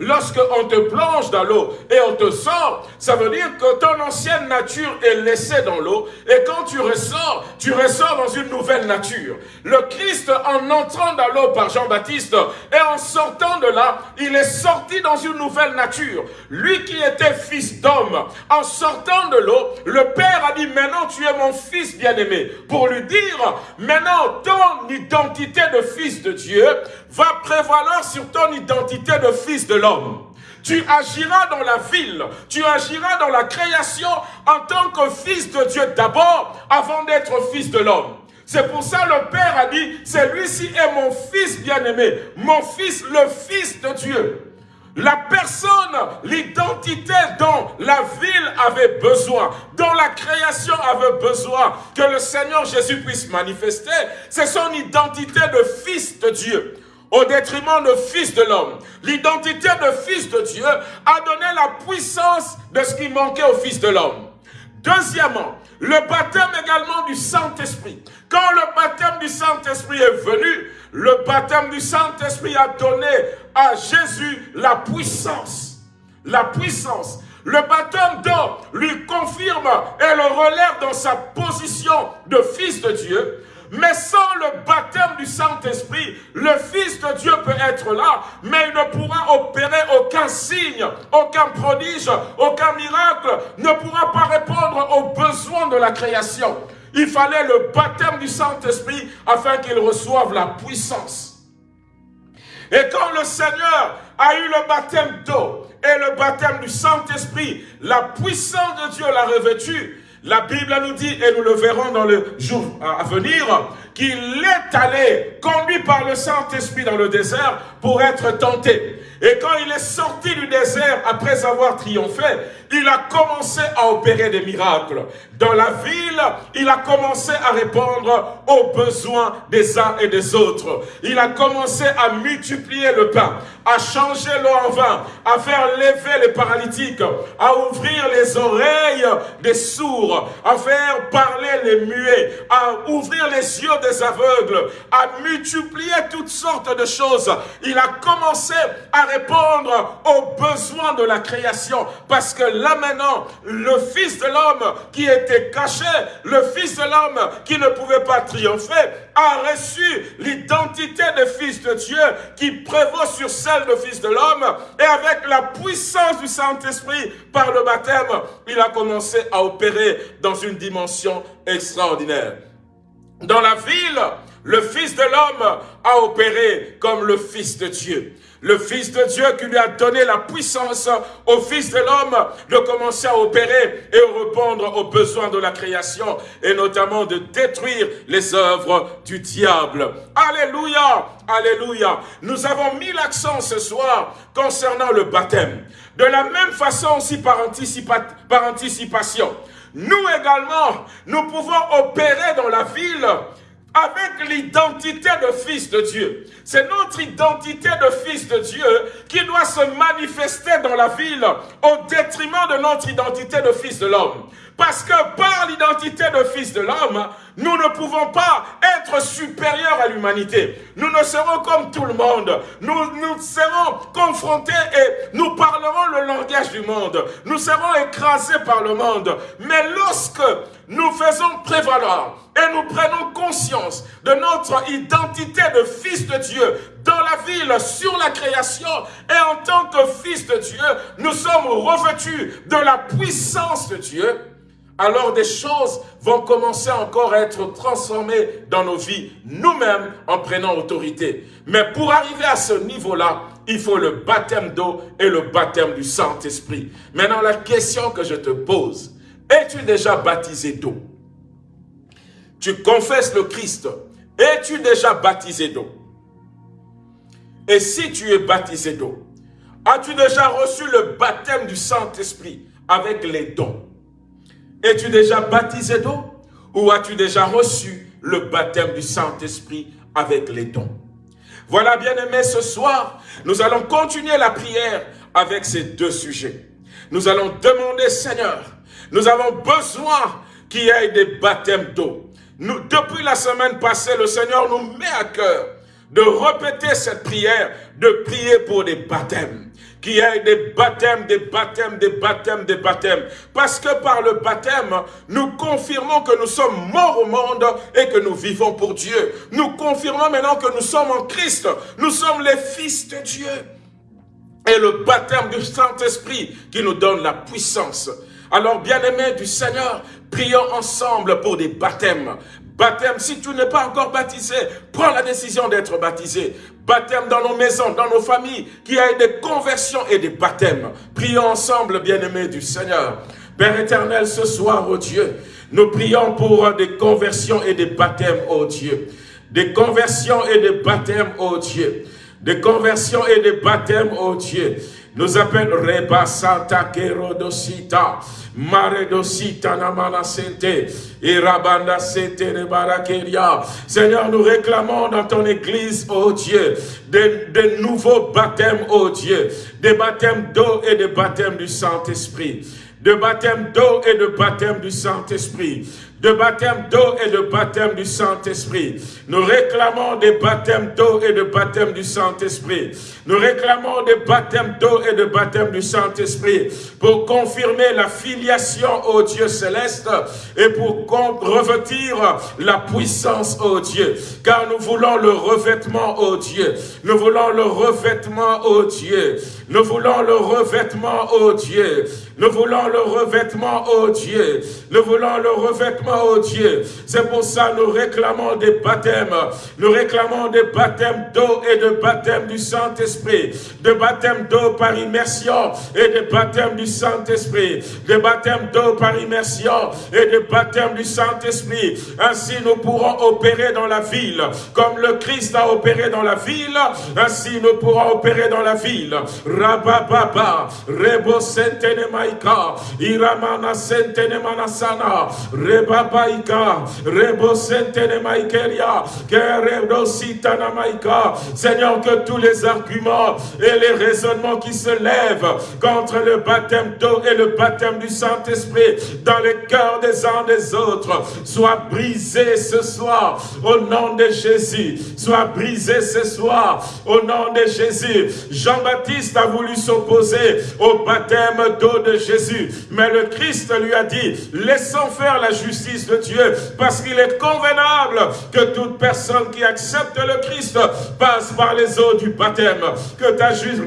lorsque on te plonge dans l'eau et on te sort, ça veut dire que ton ancienne nature est laissée dans l'eau. Et quand tu ressors, tu ressors dans une nouvelle nature. Le Christ, en entrant dans l'eau par Jean-Baptiste et en sortant de là, il est sorti dans une nouvelle nature. Lui qui était fils d'homme, en sortant de l'eau, le Père a dit, maintenant tu es mon fils bien-aimé. Pour lui dire, maintenant ton identité de fils de Dieu va prévaloir sur ton identité de fils de l'homme. Tu agiras dans la ville, tu agiras dans la création en tant que fils de Dieu d'abord, avant d'être fils de l'homme. C'est pour ça le Père a dit, celui-ci est mon fils bien-aimé, mon fils, le fils de Dieu. La personne, l'identité dont la ville avait besoin, dont la création avait besoin, que le Seigneur Jésus puisse manifester, c'est son identité de fils de Dieu au détriment de fils de l'homme. L'identité de fils de Dieu a donné la puissance de ce qui manquait au fils de l'homme. Deuxièmement, le baptême également du Saint-Esprit. Quand le baptême du Saint-Esprit est venu, le baptême du Saint-Esprit a donné à Jésus la puissance. La puissance. Le baptême d'eau lui confirme et le relève dans sa position de fils de Dieu. Mais sans le baptême du Saint-Esprit, le Fils de Dieu peut être là, mais il ne pourra opérer aucun signe, aucun prodige, aucun miracle, ne pourra pas répondre aux besoins de la création. Il fallait le baptême du Saint-Esprit afin qu'il reçoive la puissance. Et quand le Seigneur a eu le baptême d'eau et le baptême du Saint-Esprit, la puissance de Dieu l'a revêtu. La Bible nous dit, et nous le verrons dans le jour à venir, qu'il est allé, conduit par le Saint-Esprit dans le désert pour être tenté. Et quand il est sorti du désert, après avoir triomphé, il a commencé à opérer des miracles. Dans la ville, il a commencé à répondre aux besoins des uns et des autres. Il a commencé à multiplier le pain, à changer l'eau en vin, à faire lever les paralytiques, à ouvrir les oreilles des sourds, à faire parler les muets, à ouvrir les yeux des aveugles, à multiplier toutes sortes de choses. Il a commencé à répondre aux besoins de la création parce que là maintenant, le Fils de l'homme qui était caché, le Fils de l'homme qui ne pouvait pas triompher, a reçu l'identité de Fils de Dieu qui prévaut sur celle de Fils de l'homme et avec la puissance du Saint-Esprit par le baptême, il a commencé à opérer dans une dimension extraordinaire. Dans la ville, le Fils de l'homme a opéré comme le Fils de Dieu le Fils de Dieu qui lui a donné la puissance au Fils de l'homme de commencer à opérer et répondre aux besoins de la création et notamment de détruire les œuvres du diable. Alléluia, alléluia. Nous avons mis l'accent ce soir concernant le baptême. De la même façon aussi par, par anticipation. Nous également, nous pouvons opérer dans la ville avec l'identité de fils de Dieu. C'est notre identité de fils de Dieu qui doit se manifester dans la ville au détriment de notre identité de fils de l'homme. Parce que par l'identité de fils de l'homme, nous ne pouvons pas être supérieurs à l'humanité. Nous ne serons comme tout le monde. Nous, nous serons confrontés et nous parlerons le langage du monde. Nous serons écrasés par le monde. Mais lorsque nous faisons prévaloir et nous prenons conscience de notre identité de fils de Dieu dans la ville, sur la création, et en tant que fils de Dieu, nous sommes revêtus de la puissance de Dieu, alors des choses vont commencer encore à être transformées dans nos vies, nous-mêmes, en prenant autorité. Mais pour arriver à ce niveau-là, il faut le baptême d'eau et le baptême du Saint-Esprit. Maintenant, la question que je te pose, es-tu déjà baptisé d'eau? Tu confesses le Christ. Es-tu déjà baptisé d'eau? Et si tu es baptisé d'eau, as-tu déjà reçu le baptême du Saint-Esprit avec les dons? Es-tu déjà baptisé d'eau? Ou as-tu déjà reçu le baptême du Saint-Esprit avec les dons? Voilà, bien aimé, ce soir, nous allons continuer la prière avec ces deux sujets. Nous allons demander, Seigneur, nous avons besoin qu'il y ait des baptêmes d'eau. Depuis la semaine passée, le Seigneur nous met à cœur de répéter cette prière, de prier pour des baptêmes qu'il y ait des baptêmes, des baptêmes, des baptêmes, des baptêmes. Parce que par le baptême, nous confirmons que nous sommes morts au monde et que nous vivons pour Dieu. Nous confirmons maintenant que nous sommes en Christ. Nous sommes les fils de Dieu. Et le baptême du Saint-Esprit qui nous donne la puissance. Alors, bien-aimés du Seigneur, prions ensemble pour des baptêmes baptême. Si tu n'es pas encore baptisé, prends la décision d'être baptisé. Baptême dans nos maisons, dans nos familles, qu'il y ait des conversions et des baptêmes. Prions ensemble, bien-aimés du Seigneur. Père éternel, ce soir, oh Dieu, nous prions pour des conversions et des baptêmes, oh Dieu. Des conversions et des baptêmes, oh Dieu. Des conversions et des baptêmes, oh Dieu. Nous appelle Reba Santa Kerodosita, Maredosita Namana Sente, Irabanda Sente Rebarakeria. Seigneur, nous réclamons dans ton église, oh Dieu, de, nouveaux baptêmes, oh Dieu, des baptêmes d'eau et des baptêmes du Saint-Esprit de baptême d'eau et de baptême du Saint-Esprit de baptême d'eau et de baptême du Saint-Esprit. Nous réclamons des baptêmes d'eau et de baptême du Saint-Esprit. Nous réclamons des baptêmes d'eau et de baptême du Saint-Esprit pour confirmer la filiation au Dieu céleste et pour revêtir la puissance au Dieu. Car nous voulons le revêtement au Dieu. Nous voulons le revêtement au Dieu. Nous voulons le revêtement au Dieu. Nous voulons le revêtement au Dieu. Nous voulons le revêtement au Dieu. C'est pour ça que nous réclamons des baptêmes. Nous réclamons des baptêmes d'eau et de baptême du Saint-Esprit. De baptêmes d'eau par immersion et de baptêmes du Saint-Esprit. De baptêmes d'eau par immersion et de baptême du Saint-Esprit. Ainsi nous pourrons opérer dans la ville. Comme le Christ a opéré dans la ville, ainsi nous pourrons opérer dans la ville. Rabababa, Rebo Manasana, Rebo Sentene. Seigneur, que tous les arguments et les raisonnements qui se lèvent contre le baptême d'eau et le baptême du Saint-Esprit dans les cœurs des uns des autres soient brisés ce soir au nom de Jésus. Soient brisés ce soir au nom de Jésus. Jean-Baptiste a voulu s'opposer au baptême d'eau de Jésus. Mais le Christ lui a dit, laissons faire la justice de Dieu, parce qu'il est convenable que toute personne qui accepte le Christ passe par les eaux du baptême. Que ta justice,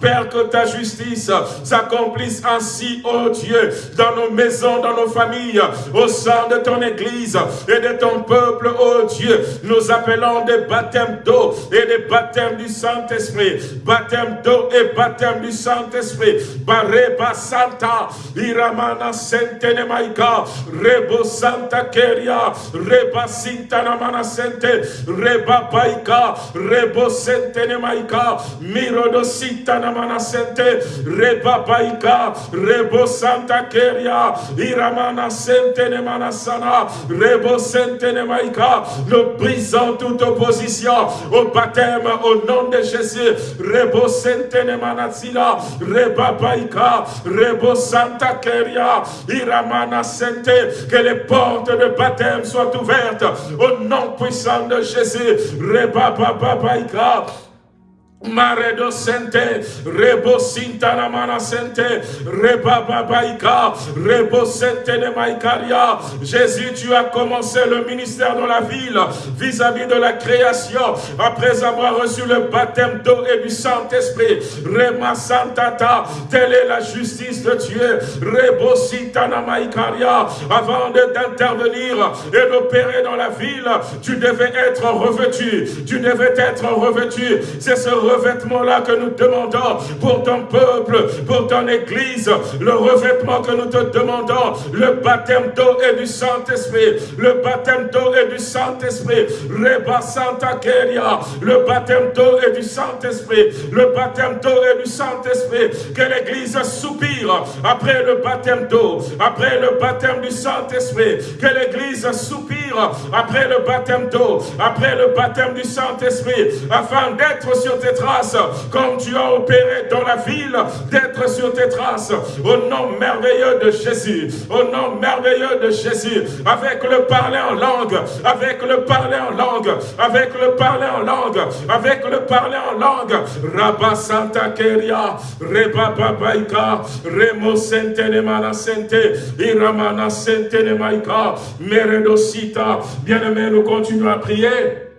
Père, que ta justice s'accomplisse ainsi, ô Dieu, dans nos maisons, dans nos familles, au sein de ton Église et de ton peuple, ô Dieu. Nous appelons des baptêmes d'eau et des baptêmes du Saint-Esprit. Baptême d'eau et baptême du Saint-Esprit. Bareba Santa, Iramana Sentene Maika, Rebo Santa Keria, Reba Sintana Mana Sente, Reba Baika, Rebo Sentene Maika, Mirodo Sintana Mana Sente, Reba Baika, Rebo Santa Keria, Iramana Sentene Manasana, Rebo Sentene Maika, nous brisons toute opposition au baptême au nom de Jésus, Rebo Sentene Manasila, Reba Rebo Santa Keria, Iramana Sente, que les portes de baptême soient ouvertes. Au nom puissant de Jésus. Reba Baba Baika, Maredo sente, rebo mana sente, reba babaika, rebo sente maikaria. Jésus, tu as commencé le ministère dans la ville vis-à-vis de la création, après avoir reçu le baptême d'eau et du Saint-Esprit. Rema santata, telle est la justice de Dieu. Rebo sintana maikaria. Avant d'intervenir et d'opérer dans la ville, tu devais être revêtu. Tu devais être revêtu. C'est ce revêtement-là que nous demandons pour ton peuple, pour ton église, le revêtement que nous te demandons, le baptême d'eau et du Saint-Esprit, le baptême d'eau et du Saint-Esprit, Reba Santa Keria, le baptême d'eau et du Saint-Esprit, le baptême d'eau et du Saint-Esprit, que l'église soupire après le baptême d'eau, après le baptême du Saint-Esprit, que l'église soupire après le baptême d'eau, après le baptême du Saint-Esprit, afin d'être sur tes comme tu as opéré dans la ville, d'être sur tes traces, au nom merveilleux de Jésus, au nom merveilleux de Jésus, avec le parler en langue, avec le parler en langue, avec le parler en langue, avec le parler en langue, Rabba Santa Keria, Reba Babaika, Remo Sente Mana Sente, Iramana Sente Maika, Meredosita, bien-aimé, nous continuons à prier.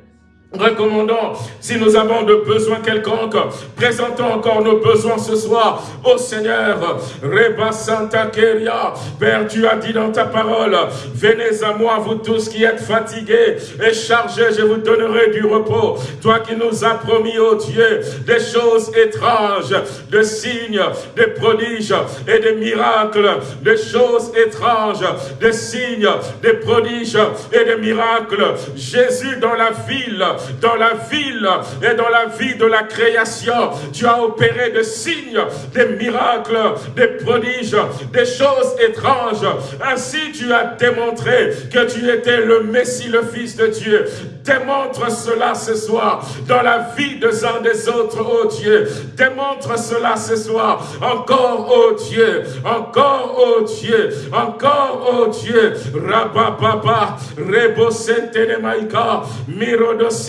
Recommandons, si nous avons de besoins quelconques, présentons encore nos besoins ce soir au Seigneur. Reba Santa Keria, Père, tu as dit dans ta parole, venez à moi, vous tous qui êtes fatigués et chargés, je vous donnerai du repos. Toi qui nous as promis, ô Dieu, des choses étranges, des signes, des prodiges et des miracles, des choses étranges, des signes, des prodiges et des miracles. Jésus dans la ville, dans la ville et dans la vie de la création. Tu as opéré des signes, des miracles, des prodiges, des choses étranges. Ainsi tu as démontré que tu étais le Messie, le Fils de Dieu. Démontre cela ce soir dans la vie des uns des autres, oh Dieu. Démontre cela ce soir. Encore, oh Dieu. Encore, oh Dieu. Encore, oh Dieu. Rabababa. Rebo sente maika.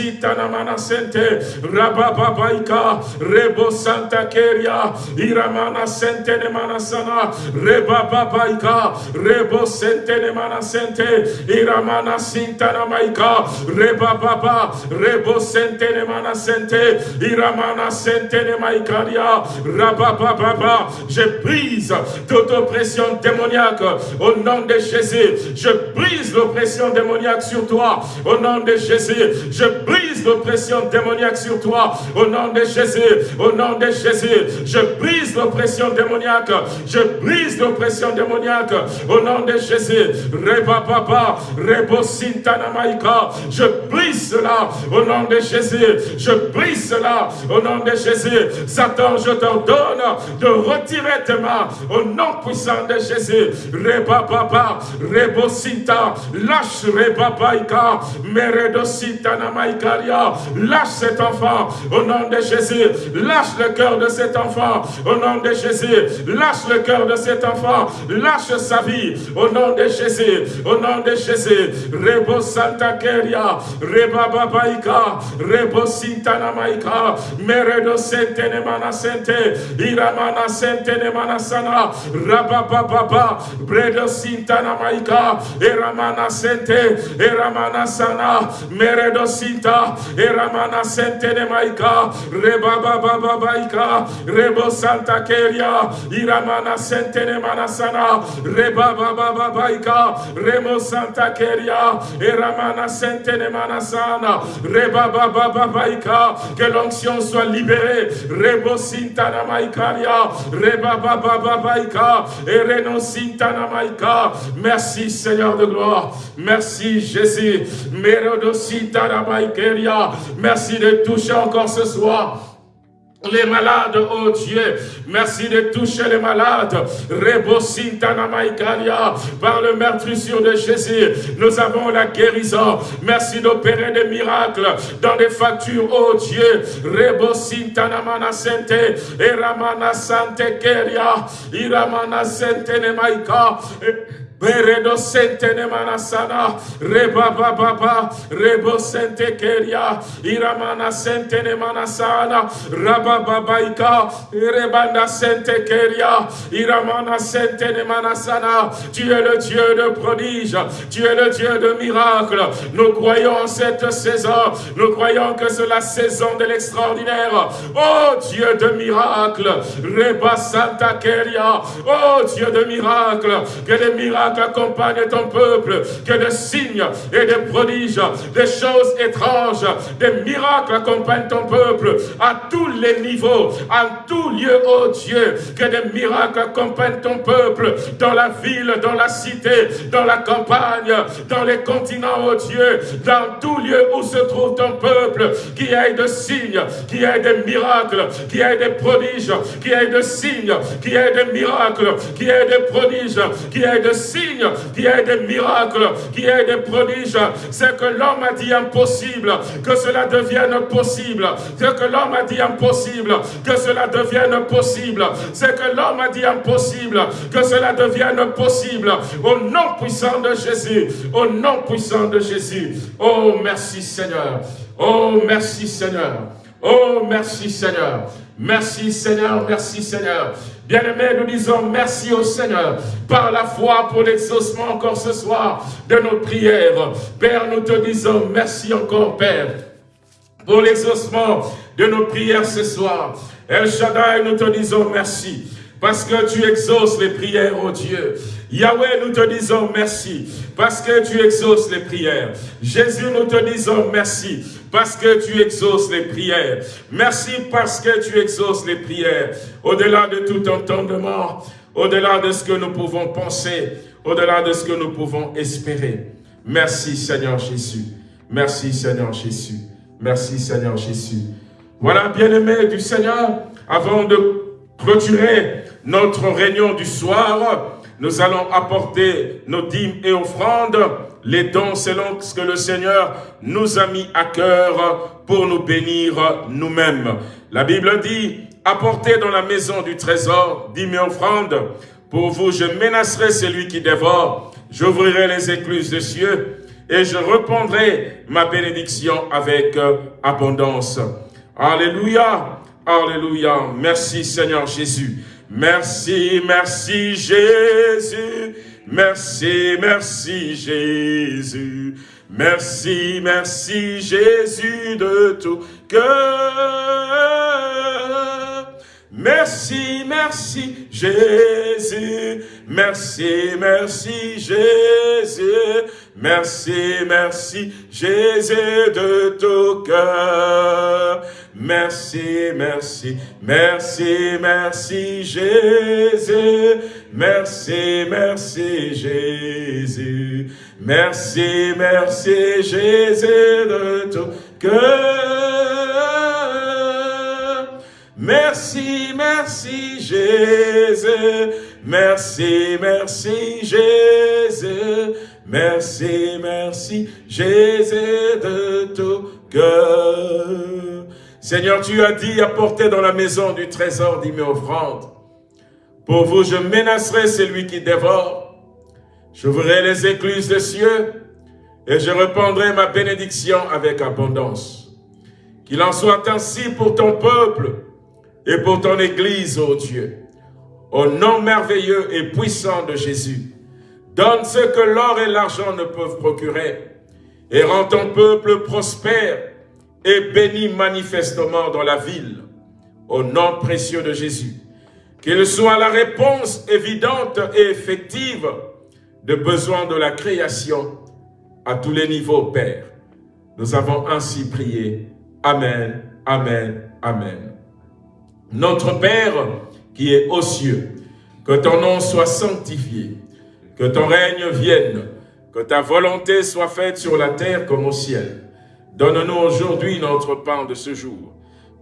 Mirodosita namana sente. Rabababaika. Rebo santa keria. Iramana sente ne manasana. Rebababaika. Rebo sente ne manasente. Iramana sinta namaika. Rebababa. Rebo sente ne manasente. Iramana sente ne maikaria. Rabababa. Je brise toute oppression démoniaque au nom de Jésus. Je brise l'oppression démoniaque sur toi au nom de Jésus. Je brise l'oppression démoniaque sur toi au nom de Jésus. Au nom de Jésus. Je brise l'oppression démoniaque. Je brise l'oppression démoniaque au nom de Jésus. Reba papa, rebo. Je brise cela au nom de Jésus. Je brise cela au nom de Jésus. Satan, je t'ordonne de retirer tes mains au nom puissant de Jésus. Reba papa, rebo sinta, lâche reba paika, meredo sinta Lâche cet enfant au nom de Jésus. Lâche le cœur de cet enfant au nom de Jésus. Lâche le cœur de cet enfant. Lâche sa vie au nom de Jésus. Au nom de Jésus. Rebo santa keria, reba babaika, rebo sinta namaika, meredo sente mana sente, iramana sente mana sana, rabababa, bredo sinta namaika, eramana sente, eramana sana, meredo sinta, eramana sente nemaika, rebabababaika, rebo santa keria, iramana sente mana sana, rebabababaika, remo santa keria, eramana sente mana sana, rebabababaika, que l'onction soit libérée, rebo sinta namaikaria, rebabababaika, ereno sinta namaika, merci Seigneur de gloire, merci Jésus, Merci de toucher encore ce soir les malades, oh Dieu, merci de toucher les malades. Par le meurtrissure de Jésus, nous avons la guérison. Merci d'opérer des miracles dans des factures, oh Dieu. Rebosintana sente, Eramana sante keria, Iramana sente nemaika. Beredo sente ne manasana, reba baba, rebo sente keria, iramana sente ne manasana, raba babaika, rebanda sente keria, iramana sente ne manasana. Tu es le Dieu de prodige, tu es le Dieu de miracle. Nous croyons en cette saison, nous croyons que c'est la saison de l'extraordinaire. Oh Dieu de miracle, reba santa keria, oh Dieu de miracle, que les miracles accompagne ton peuple, que des signes et des prodiges, des choses étranges, des miracles accompagnent ton peuple à tous les niveaux, à tout lieu, oh Dieu, que des miracles accompagnent ton peuple dans la ville, dans la cité, dans la campagne, dans les continents, oh Dieu, dans tout lieu où se trouve ton peuple, qui ait de signes, qui ait des miracles, qui ait des prodiges, qui ait de signes, qui ait des miracles, qui ait des prodiges, qui ait de signes, qui est des miracles, qui est des prodiges. C'est que l'homme a dit impossible, que cela devienne possible. C'est que l'homme a dit impossible, que cela devienne possible. C'est que l'homme a dit impossible, que cela devienne possible. Au nom puissant de Jésus, au nom puissant de Jésus. Oh, merci Seigneur. Oh, merci Seigneur. Oh, merci Seigneur. Merci Seigneur, merci Seigneur. Bien-aimés, nous disons merci au Seigneur par la foi pour l'exaucement encore ce soir de nos prières. Père, nous te disons merci encore, Père, pour l'exaucement de nos prières ce soir. El Shaddai, nous te disons merci parce que tu exauces les prières, oh Dieu. Yahweh, nous te disons merci parce que tu exauces les prières. Jésus, nous te disons merci parce que tu exauces les prières. Merci parce que tu exauces les prières. Au-delà de tout entendement, au-delà de ce que nous pouvons penser, au-delà de ce que nous pouvons espérer. Merci Seigneur Jésus. Merci Seigneur Jésus. Merci Seigneur Jésus. Voilà, bien-aimés du Seigneur, avant de clôturer notre réunion du soir, nous allons apporter nos dîmes et offrandes, les dons selon ce que le Seigneur nous a mis à cœur pour nous bénir nous-mêmes. La Bible dit, apportez dans la maison du trésor dîmes et offrandes. Pour vous, je menacerai celui qui dévore. J'ouvrirai les écluses des cieux et je répondrai ma bénédiction avec abondance. Alléluia, alléluia. Merci Seigneur Jésus. Merci, merci Jésus. Merci, merci Jésus. Merci, merci Jésus de tout cœur. Merci, merci Jésus. Merci, merci Jésus. Merci, merci Jésus de tout cœur. Merci, merci, merci, merci Jésus. Merci, merci Jésus. Merci, merci Jésus de tout cœur. Merci, merci Jésus. Merci, merci Jésus. Merci, merci Jésus de tout cœur. Seigneur, tu as dit, apportez dans la maison du trésor mes offrandes. Pour vous, je menacerai celui qui dévore. J'ouvrirai les écluses des cieux et je répandrai ma bénédiction avec abondance. Qu'il en soit ainsi pour ton peuple et pour ton Église, ô Dieu. Au nom merveilleux et puissant de Jésus, donne ce que l'or et l'argent ne peuvent procurer et rends ton peuple prospère et béni manifestement dans la ville, au nom précieux de Jésus. Qu'il soit la réponse évidente et effective de besoins de la création à tous les niveaux, Père. Nous avons ainsi prié. Amen, Amen, Amen. Notre Père qui est aux cieux, que ton nom soit sanctifié, que ton règne vienne, que ta volonté soit faite sur la terre comme au ciel. Donne-nous aujourd'hui notre pain de ce jour.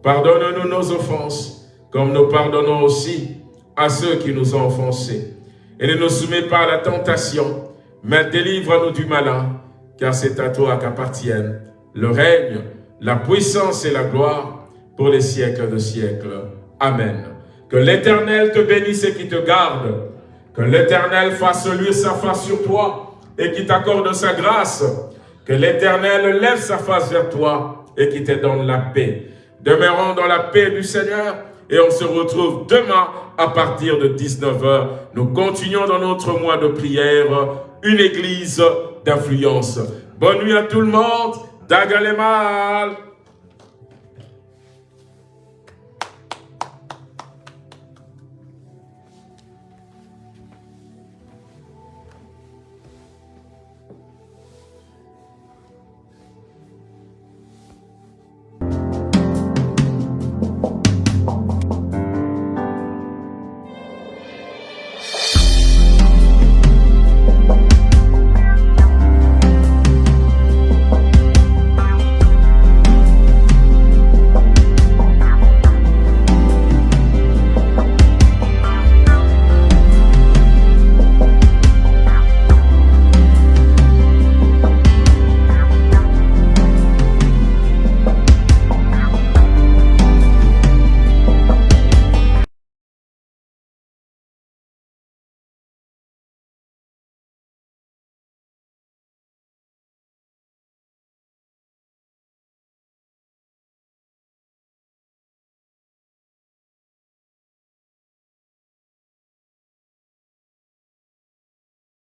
Pardonne-nous nos offenses, comme nous pardonnons aussi à ceux qui nous ont offensés. Et ne nous soumets pas à la tentation, mais délivre-nous du malin, car c'est à toi qu'appartiennent le règne, la puissance et la gloire pour les siècles de siècles. Amen. Que l'Éternel te bénisse et qui te garde. Que l'Éternel fasse lui sa face sur toi et qui t'accorde sa grâce que l'Éternel lève sa face vers toi et qu'il te donne la paix. Demeurons dans la paix du Seigneur et on se retrouve demain à partir de 19h. Nous continuons dans notre mois de prière, une église d'influence. Bonne nuit à tout le monde. Dagalemal